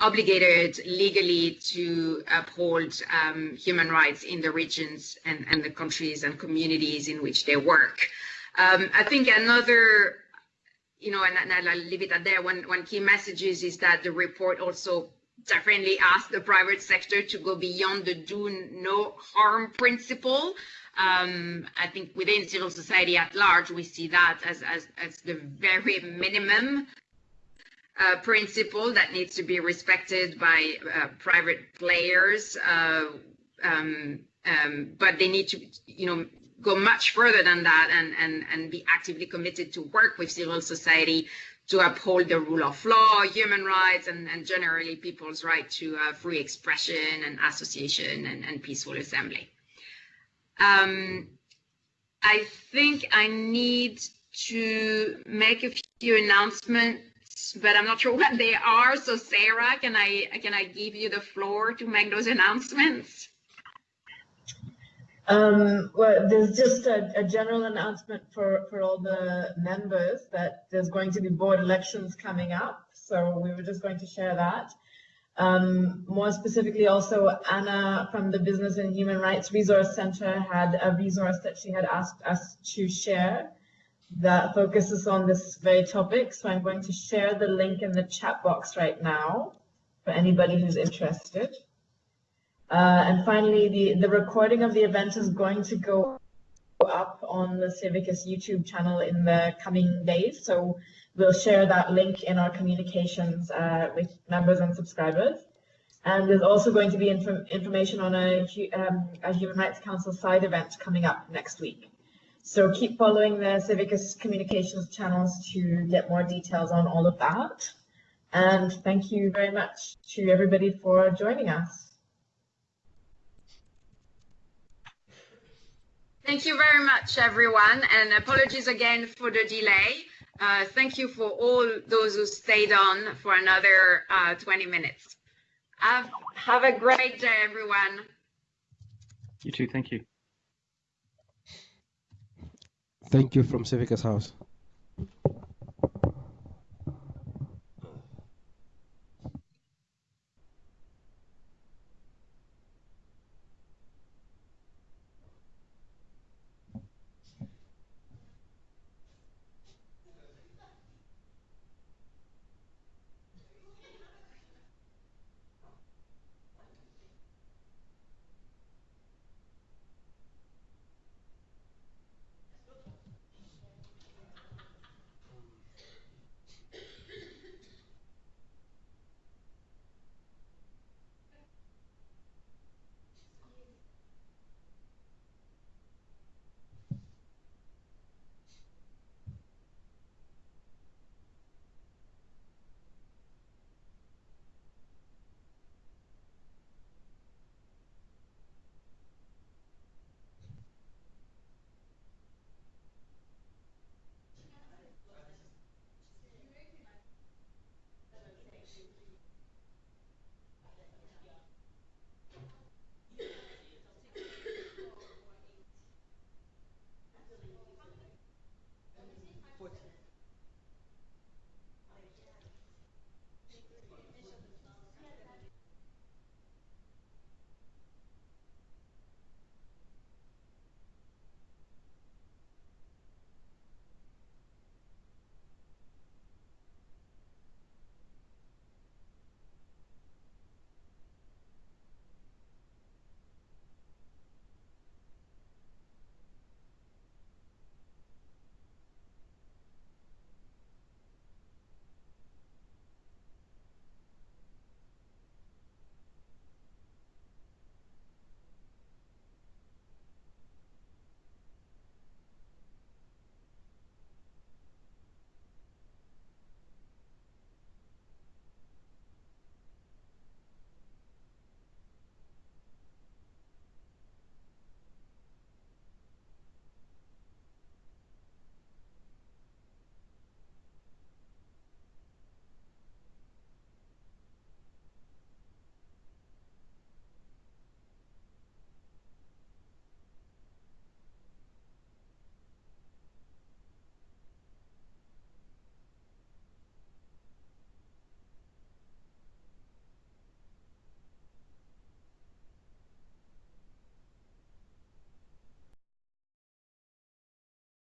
obligated legally to uphold um, human rights in the regions and, and the countries and communities in which they work. Um, I think another, you know, and, and, I'll leave it at there, one, one key message is, is that the report also definitely asks the private sector to go beyond the do no harm principle. Um, I think within civil society at large, we see that as, as, as the very minimum uh, principle that needs to be respected by uh, private players, uh, um, um, but they need to, you know, go much further than that and, and, and be actively committed to work with civil society to uphold the rule of law, human rights, and, and generally people's right to uh, free expression and association and, and peaceful assembly. Um, I think I need to make a few announcements, but I'm not sure what they are. So Sarah, can I can I give you the floor to make those announcements? Um, well, there's just a, a, general announcement for, for all the members that there's going to be board elections coming up. So we were just going to share that. Um, more specifically, also Ana from the Business and Human Rights Resource Center had a resource that she had asked us to share that focuses on this very topic. So I'm going to share the link in the chat box right now for anybody who's interested. Uh, and finally, the, the recording of the event is going to go up on the Civicus YouTube channel in the coming days. So we'll share that link in our communications uh, with members and subscribers. And there's also going to be inf information on a, um, a, Human Rights Council side event coming up next week. So keep following the Civicus communications channels to get more details on all of that. And thank you very much to everybody for joining us. Thank you very much, everyone, and apologies again for the delay. Uh, thank you for all those who stayed on for another uh, 20 minutes. Have, have a great day, everyone. You too. Thank you. Thank you from Civicus House.